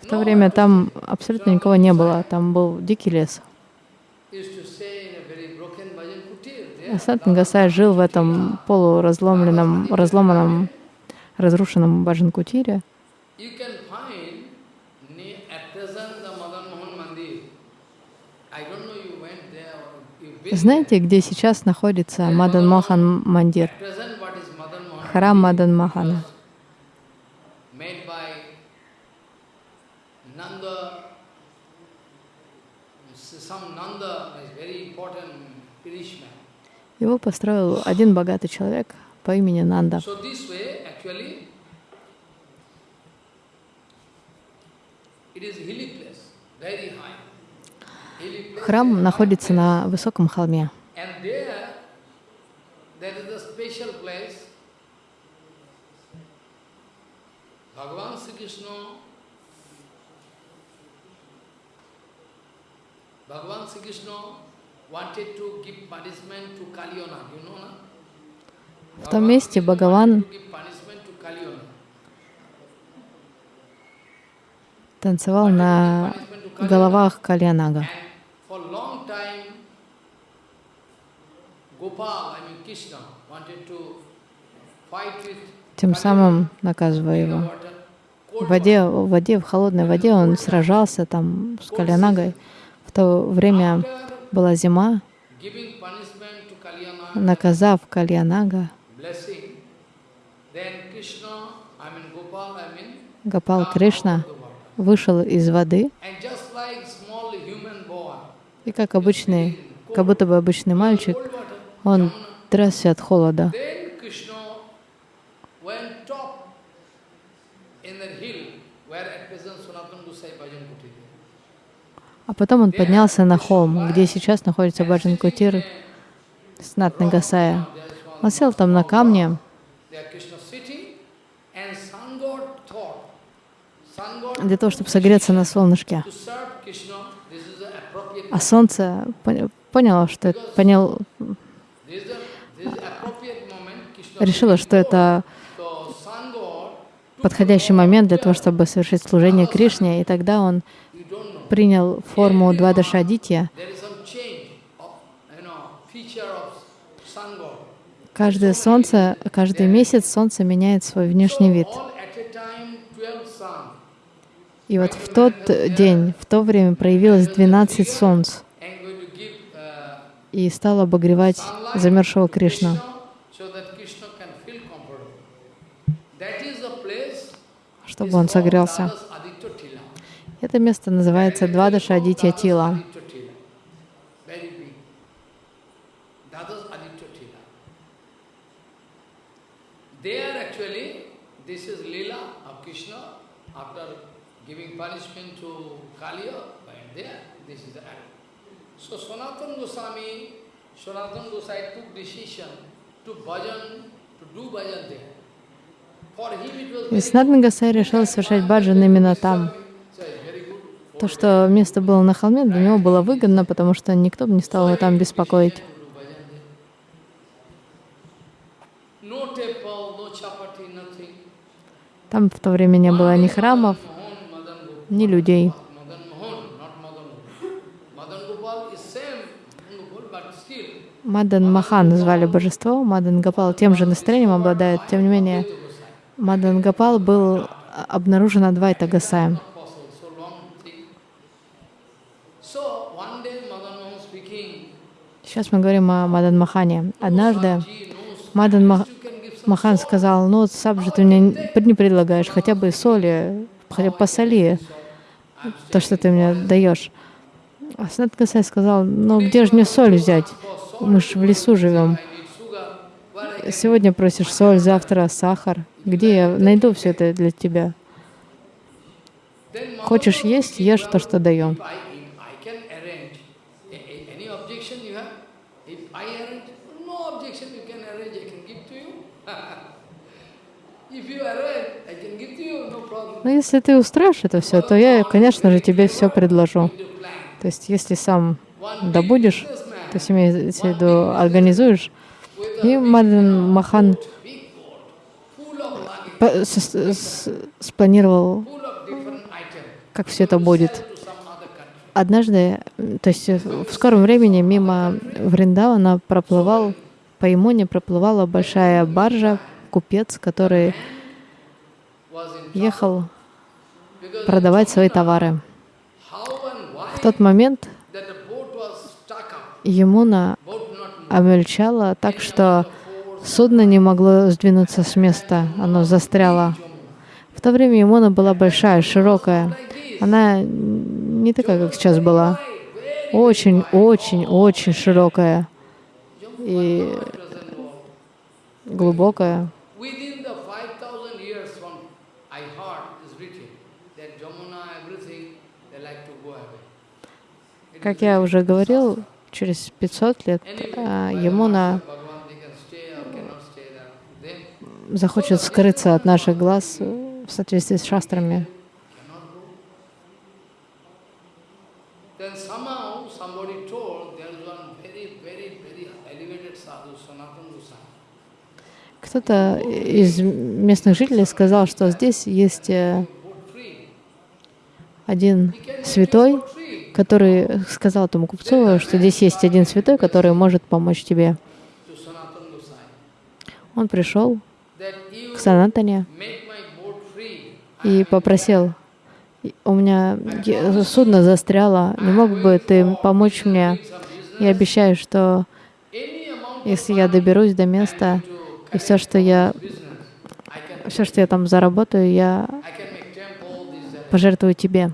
В то время там абсолютно никого не было, там был дикий лес. Асат Гасай жил в этом полуразломленном, разломанном, разрушенном Баджан-кутире. Знаете, где сейчас находится Мадан Мохан Мандир? Храм Мадан Махана. Его построил один богатый человек по имени Нанда. Храм находится на высоком холме. Bhagavan Sri Krishna в том месте Бхагаван танцевал на головах Кальянага. Тем самым наказывая его. В воде, в воде, в холодной воде он сражался там с Кальянагой. В то время была зима, наказав Кальянага, Гопал Кришна вышел из воды, и как обычный, как будто бы обычный мальчик, он трясся от холода. А потом он поднялся на холм, где сейчас находится Баджан Кутир с Натнагасая. Он сел там на камне, для того, чтобы согреться на солнышке. А солнце поняло, что это, понял, решило, что это подходящий момент для того, чтобы совершить служение Кришне, и тогда он принял форму Двадашадитья, каждое солнце, каждый месяц солнце меняет свой внешний вид. И вот в тот день, в то время проявилось 12 солнц и стало обогревать замерзшего Кришну. чтобы он согрелся. Это место называется Двадаша Адитья Тила. So Sanatana Goswami, Sanatana Goswami took decision to bhajan, to do bhajan there. For him it was И very Снатна Гасай решил совершать баджан именно там. so it's very good. То, что место было на холме, для него было выгодно, потому что никто бы не стал его там беспокоить. Там в то время не было ни храмов, ни людей. Мадан Махан звали божество, Мадан Гапал тем же настроением обладает. Тем не менее, Мадан Гапал был обнаружен Адвайта Гасаем. not possible, so long thing. So one day Madan Mohan speaking, Сейчас мы говорим о Мадан Махане. Однажды Мадан Ма- you can give some Махан сказал, ну вот сам же ты мне не предлагаешь, хотя бы соли, хотя бы посоли то, что ты мне даешь. А Санат Гасай сказал, ну где же мне соль взять? Мы же в лесу живем. Сегодня просишь соль, завтра сахар. Где я найду все это для тебя? Хочешь есть, ешь то, что даем. If I, if I can arrange, a- a- any objection you have? If I arrange, no objection you can arrange, I can give to you. if you arrange, I can give to you, no problem. Но если ты устроишь это все, то я, конечно же, тебе все предложу. То есть, если сам добудешь, то есть имеется в виду организуешь, и Мадан Махан с- спланировал, как все это будет. Однажды, то есть э, в скором времени мимо Вриндавана проплывал, по Ямуне проплывала большая баржа, купец, который ехал продавать свои товары. В тот момент not moving. обмельчала так, что судно не могло сдвинуться с места, оно застряло. В то время Ямуна была большая, широкая. Она не такая, как сейчас была. Очень, очень, очень широкая и глубокая. Within the 5,000 years from I heard is written that Jamuna, everything, they like to go away. It Как я уже говорил, через 500 лет а, there. Then захочет скрыться от наших глаз э, в соответствии с шастрами. Кто-то из местных жителей сказал, что здесь есть э. Один святой, который сказал этому купцу, что здесь есть один святой, который может помочь тебе. Он пришел к Санатане и попросил, «И у меня судно застряло, не мог бы ты помочь мне? Я обещаю, что если я доберусь до места, и все, что я, все, что я там заработаю, я I can make temple, this, that. Пожертвую тебе.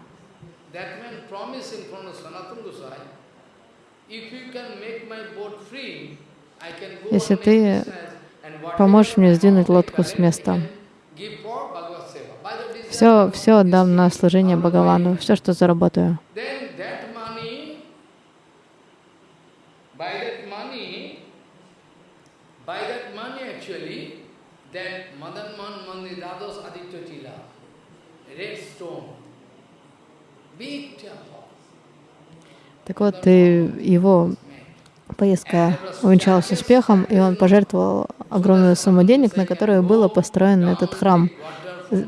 Если ты поможешь мне сдвинуть лодку с места. Все, все отдам на служение Бхагавану, все, что заработаю. Then that money, by that money, by that money actually, that Madan Man Mandi Dados Aditya Tila, red stone, big temple. Так вот, его поездка увенчалась успехом, и он пожертвовал огромную сумму денег, на которую был построен этот храм.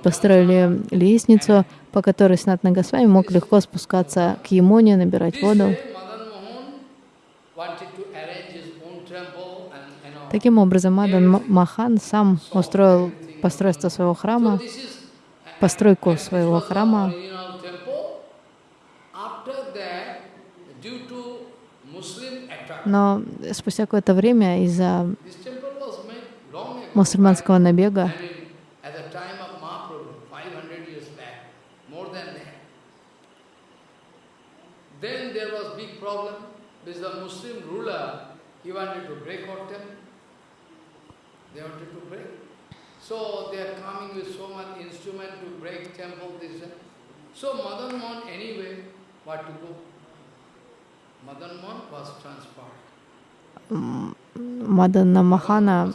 Построили лестницу, по которой Снатна Госвами мог легко спускаться к Ямуне, набирать воду. Таким образом, Мадан Махан сам устроил постройство своего храма, постройку своего храма. Но спустя какое-то время из-за мусульманского набега Then there was big problem because the Muslim ruler, he wanted to break our temple. They wanted to break. So they are coming with so much instrument to break temple, this and so Madan Mohan anyway, what to do? Мадана Махана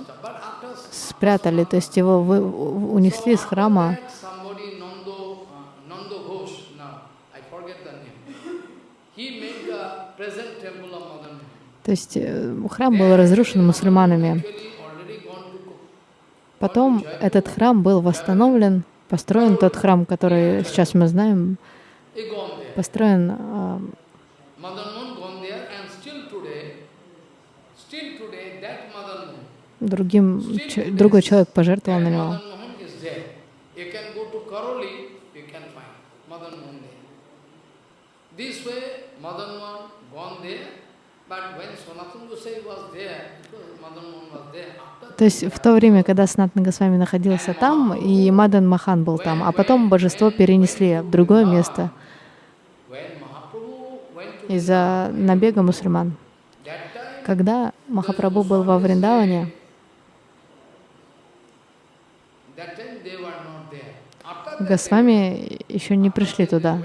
спрятали, то есть его вы- унесли из храма. uh. То есть э, храм был разрушен мусульманами. Потом этот храм был восстановлен, построен тот храм, который сейчас мы знаем, построен was Madan Mohan was there. After То есть в то время, когда Санатана Госвами находился там, и Мадан Махан был там, а потом божество перенесли в другое место из-за набега мусульман. Когда Махапрабху был во Вриндаване, that time they were not there. After that, Госвами еще не пришли туда.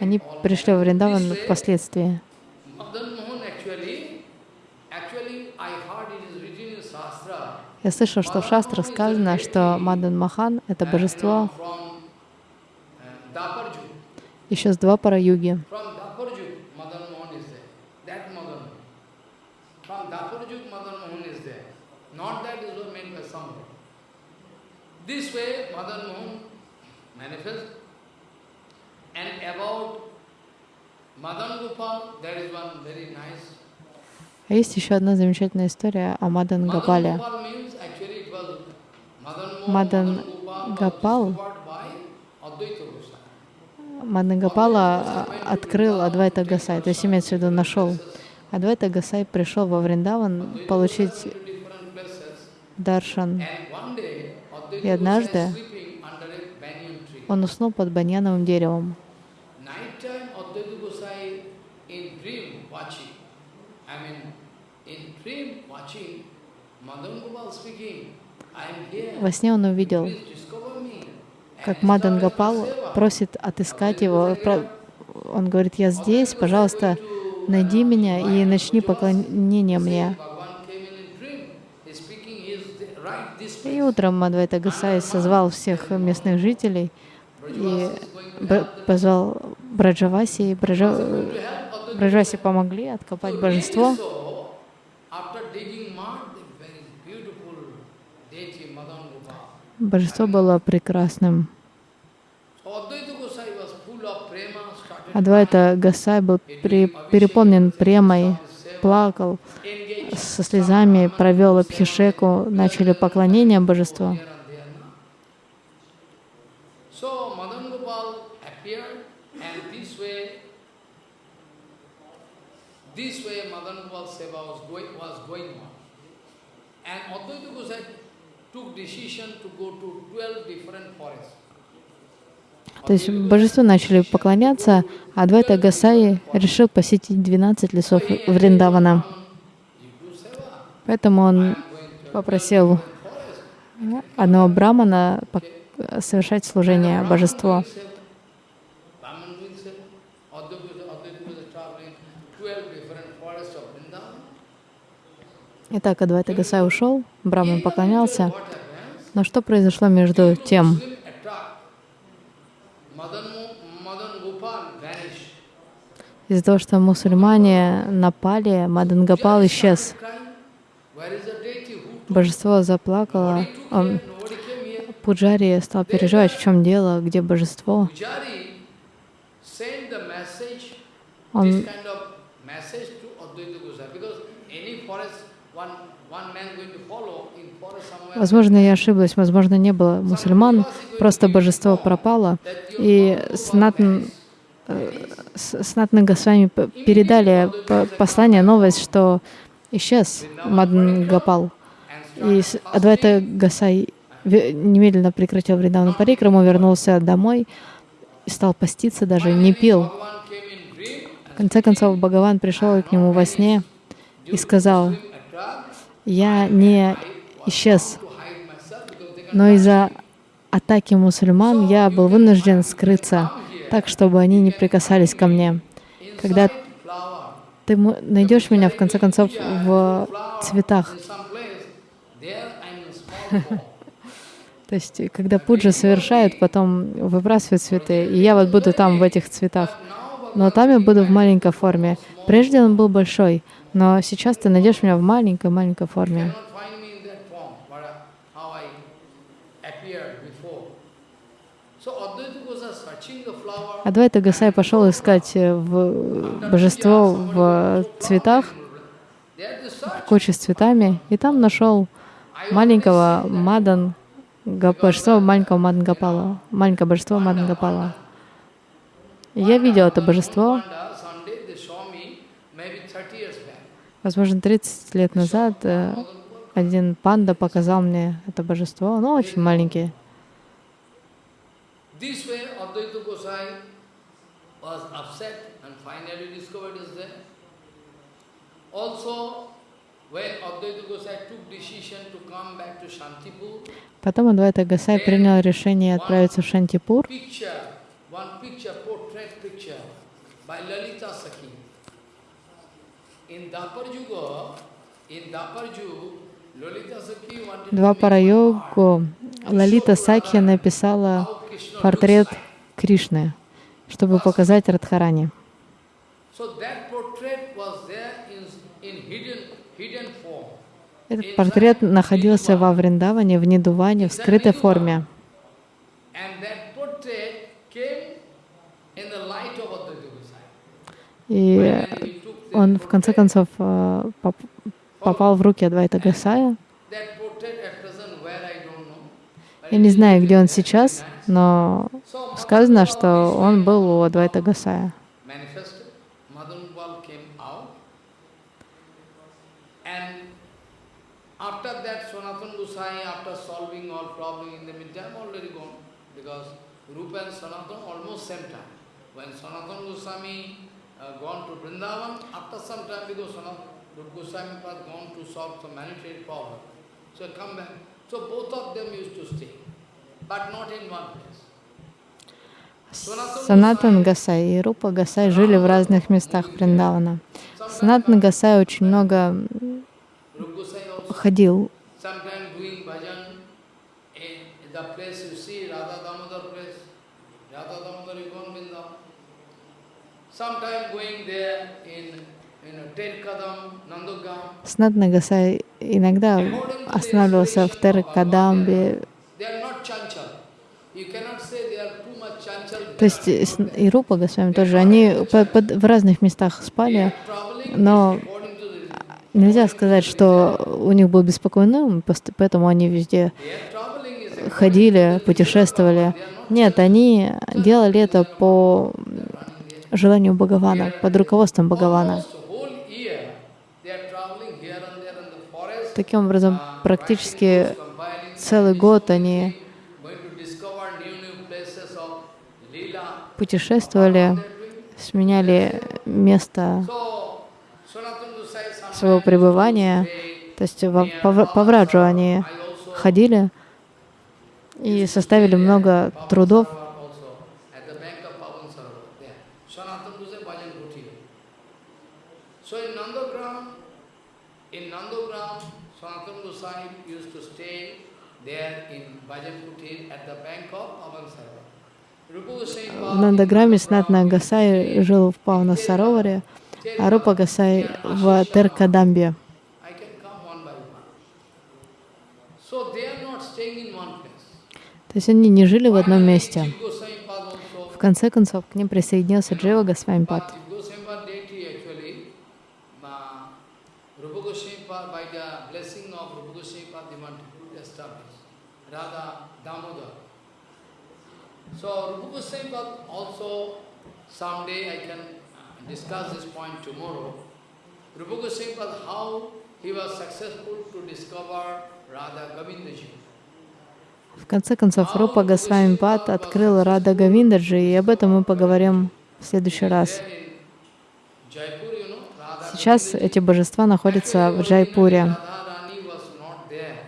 Они пришли во Вриндаван впоследствии. Я слышал, что в шастрах сказано, что Мадан Махан — это божество uh, еще с Двапара Юги. From Daparju, Madan Mohan is there. That Madan Mohan. From Daparju, Madan Mohan is there. Not that is was meant by somebody. This way, Madan Mohan manifests. And about Madan Gopal, there is one very nice А есть еще одна замечательная история о Мадан Гапале. Мадан Goswami. Мадан Гапала открыл Адвайта Гасай, то есть имеется в виду нашел. Адвайта Гасай пришел во Вриндаван получить даршан. И однажды он уснул под баньяновым деревом. Во сне он увидел, как Мадан Гапал просит отыскать его. Он говорит, я здесь, пожалуйста, найди меня и начни поклонение мне. И утром Адвайта Гасай созвал всех местных жителей и позвал Браджаваси. И Браджа... Браджаваси помогли откопать божество. Божество было прекрасным. Адвайта Гасай был пере- переполнен премой, плакал со слезами, провел абхишеку, начали поклонение божеству. here and there. no? So Madan Gopal appeared and this way, this way Madan Gopal Seva was going, was going on. And Advaita Gosai took decision to go to 12 different forests. То есть божеству начали поклоняться, а Адвайта Гасай решил посетить 12 лесов Вриндавана. Поэтому он попросил одного брамана совершать служение божеству. Brahman doing seva. Advaita Advaita Gosai traveling 12 different forests of Vrindavan. Итак, Адвайта Гасай ушел, браман поклонялся. Но что произошло между тем? Из-за того, что мусульмане напали, исчез. Deity? Who took Божество заплакало. Пуджари стал переживать, в чем дело, где божество. Он Возможно, я ошиблась, возможно, не было мусульман, просто божество пропало. И Санатан, э, С- Санатана Госвами передали послание, новость, что исчез Мадан Гапал. И Адвайта Гасай немедленно прекратил Вриндавану Парикраму, вернулся домой и стал поститься, даже не пил. В конце концов, Бхагаван пришел к нему во сне и сказал, я не исчез, но из-за атаки мусульман я был вынужден скрыться, так, чтобы они не прикасались ко мне. Когда ты найдешь меня, в конце концов, в цветах. То есть, когда пуджа совершают, потом выбрасывают цветы, и я вот буду там, в этих цветах. Но там я буду в маленькой форме. Прежде он был большой, но сейчас ты найдешь меня в маленькой-маленькой форме. Адвайта Гасай пошел искать э, в божество в цветах, в куче с цветами, и там нашел маленького Мадан, божество маленького Мадан Гапала, маленькое божество Мадан Гапала. Я видел это божество, возможно, 30 лет назад э, один панда показал мне это божество, оно очень Shantipur, Потом Адвайта Гасай принял решение отправиться в Шантипур. Два парайогу Лалита Сакхи написала портрет Кришны, чтобы показать Радхарани. Этот портрет находился во Вриндаване, в Нидуване, в скрытой форме. И он, в конце концов, э, попал в руки Адвайта Гасая. Я не знаю, где он сейчас, но сказано, что он был у Адвайта Гасая. Rupa and Sanatana almost same time. When Sanatana Goswami uh, gone to Vrindavan, after some time, because Sanatana Goswami was gone to solve some monetary problem. So come back. So both of them used to stay, but not in one place. Санатан Гасай и Рупа Гасай жили в разных местах Вриндавана. Санатан Гасай очень много ходил. Снатна Гасай иногда останавливался в Теркадамбе. То есть и Рупа Госвами тоже, они в разных местах спали, но нельзя сказать, что у них был беспокойный ум, поэтому они везде ходили, путешествовали. Нет, они делали это по желанию Бхагавана, под руководством Бхагавана. Таким образом, практически целый год они путешествовали, сменяли место своего пребывания. То есть по, Враджу они ходили и составили много трудов. В Нандаграме Снатна Гасай жил в Павна Сароваре, а Рупа Гасай в Теркадамбе. То есть они не жили в одном месте. В конце концов, к ним присоединился Джива Госвамипад. So Rupa Goswami also someday I can discuss this point tomorrow. Rupa Goswami how he was successful to discover Radha Govindaji. В конце концов, Рупа Госвами Пад открыл Рада Гавиндаджи, и об этом мы поговорим в следующий раз. Сейчас эти божества находятся в Джайпуре. Radharani was not there.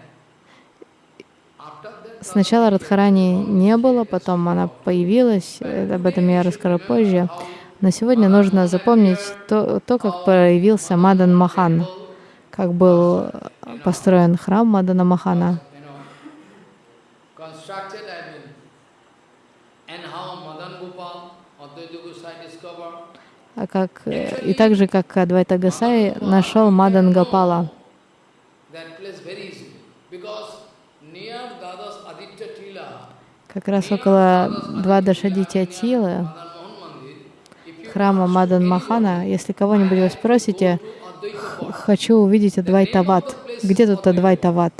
After that, Сначала Радхарани не было, потом она появилась, э, об этом я расскажу позже. Но сегодня нужно запомнить то, то как появился Мадан Махан, как был построен храм Мадана Махана, а как, э, и так же, как Адвайта Гасай нашел Мадан Гапала. that place very easily. Because near Dadas Aditya Tila, Как раз около Двадашадитя Тилы, Madan Mohan Mandir, if you храма Мадан Махана, если кого-нибудь вы спросите, хочу увидеть Адвайтават. Где тут Адвайтават?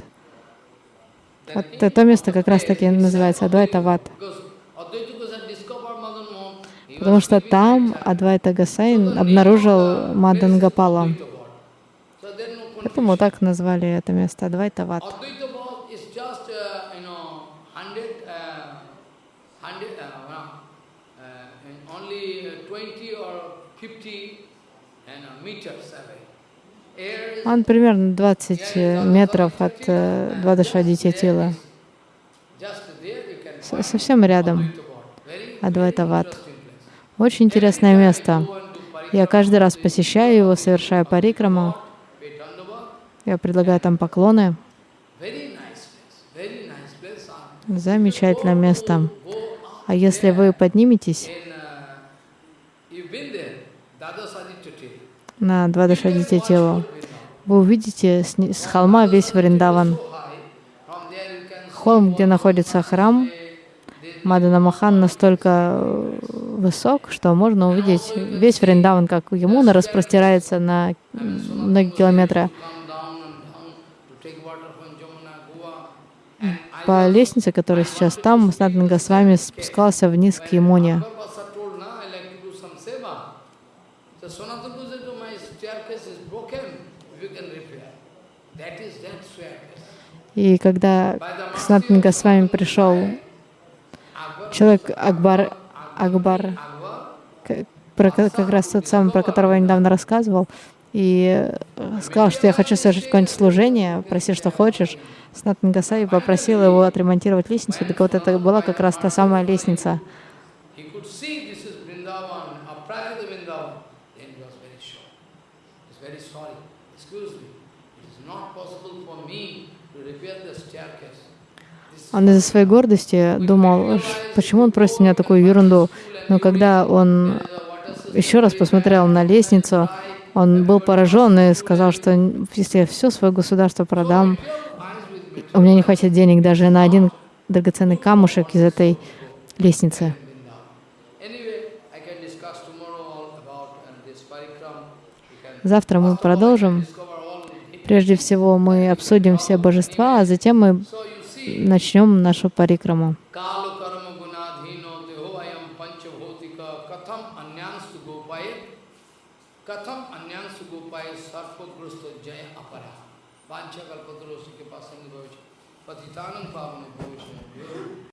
Вот это то место как раз таки называется Адвайтават. Потому что там Адвайта Гасай обнаружил Мадан Гапала. Поэтому так назвали это место Адвайтават Bhatt is just, uh, you know, hundred, uh, hundred, uh, uh, uh, only uh, 20 or 50 and, uh, meters away. Air is Он примерно 20 метров от э, Двадашадитя Тила. just there, you can С- Совсем рядом interesting place. Очень интересное место. Я каждый раз посещаю его, совершаю парикраму. Я предлагаю там поклоны. Замечательное место. А если вы подниметесь на Двадашадитя Тилу, вы увидите с, с холма весь Вриндаван. Холм, где находится храм Мадана Махан, настолько э, высок, что можно увидеть весь Вриндаван, как Ямуна распростирается на многие километры. По лестнице, которая сейчас там, Снатан Госвами спускался вниз к Ямуне. Basa told, now I like to do some seva. So Sanatana said, "Oh, my staircase is broken, if you can repair. That is that staircase. И когда к Снатан Госвами пришел человек Акбар, Акбар про как раз тот самый, про которого я недавно рассказывал, и э, сказал, что я хочу совершить какое-нибудь служение, проси, что хочешь. Снатан Гасай попросил его отремонтировать лестницу, так вот это была как раз та самая лестница. he could see this is Vrindavan, Aprayata Vrindavan. Then he was very sure. He's very sorry. Excuse me, it is not possible for me to repair the staircase. This Он из-за своей гордости думал, «Ш- почему он просит меня такую ерунду. Но когда он еще раз посмотрел на лестницу, он был поражен и сказал, что если я все свое государство продам, у меня не хватит денег даже на один драгоценный камушек из этой лестницы. Завтра мы продолжим. Прежде всего мы обсудим все божества, а затем мы начнем нашу парикраму. kalu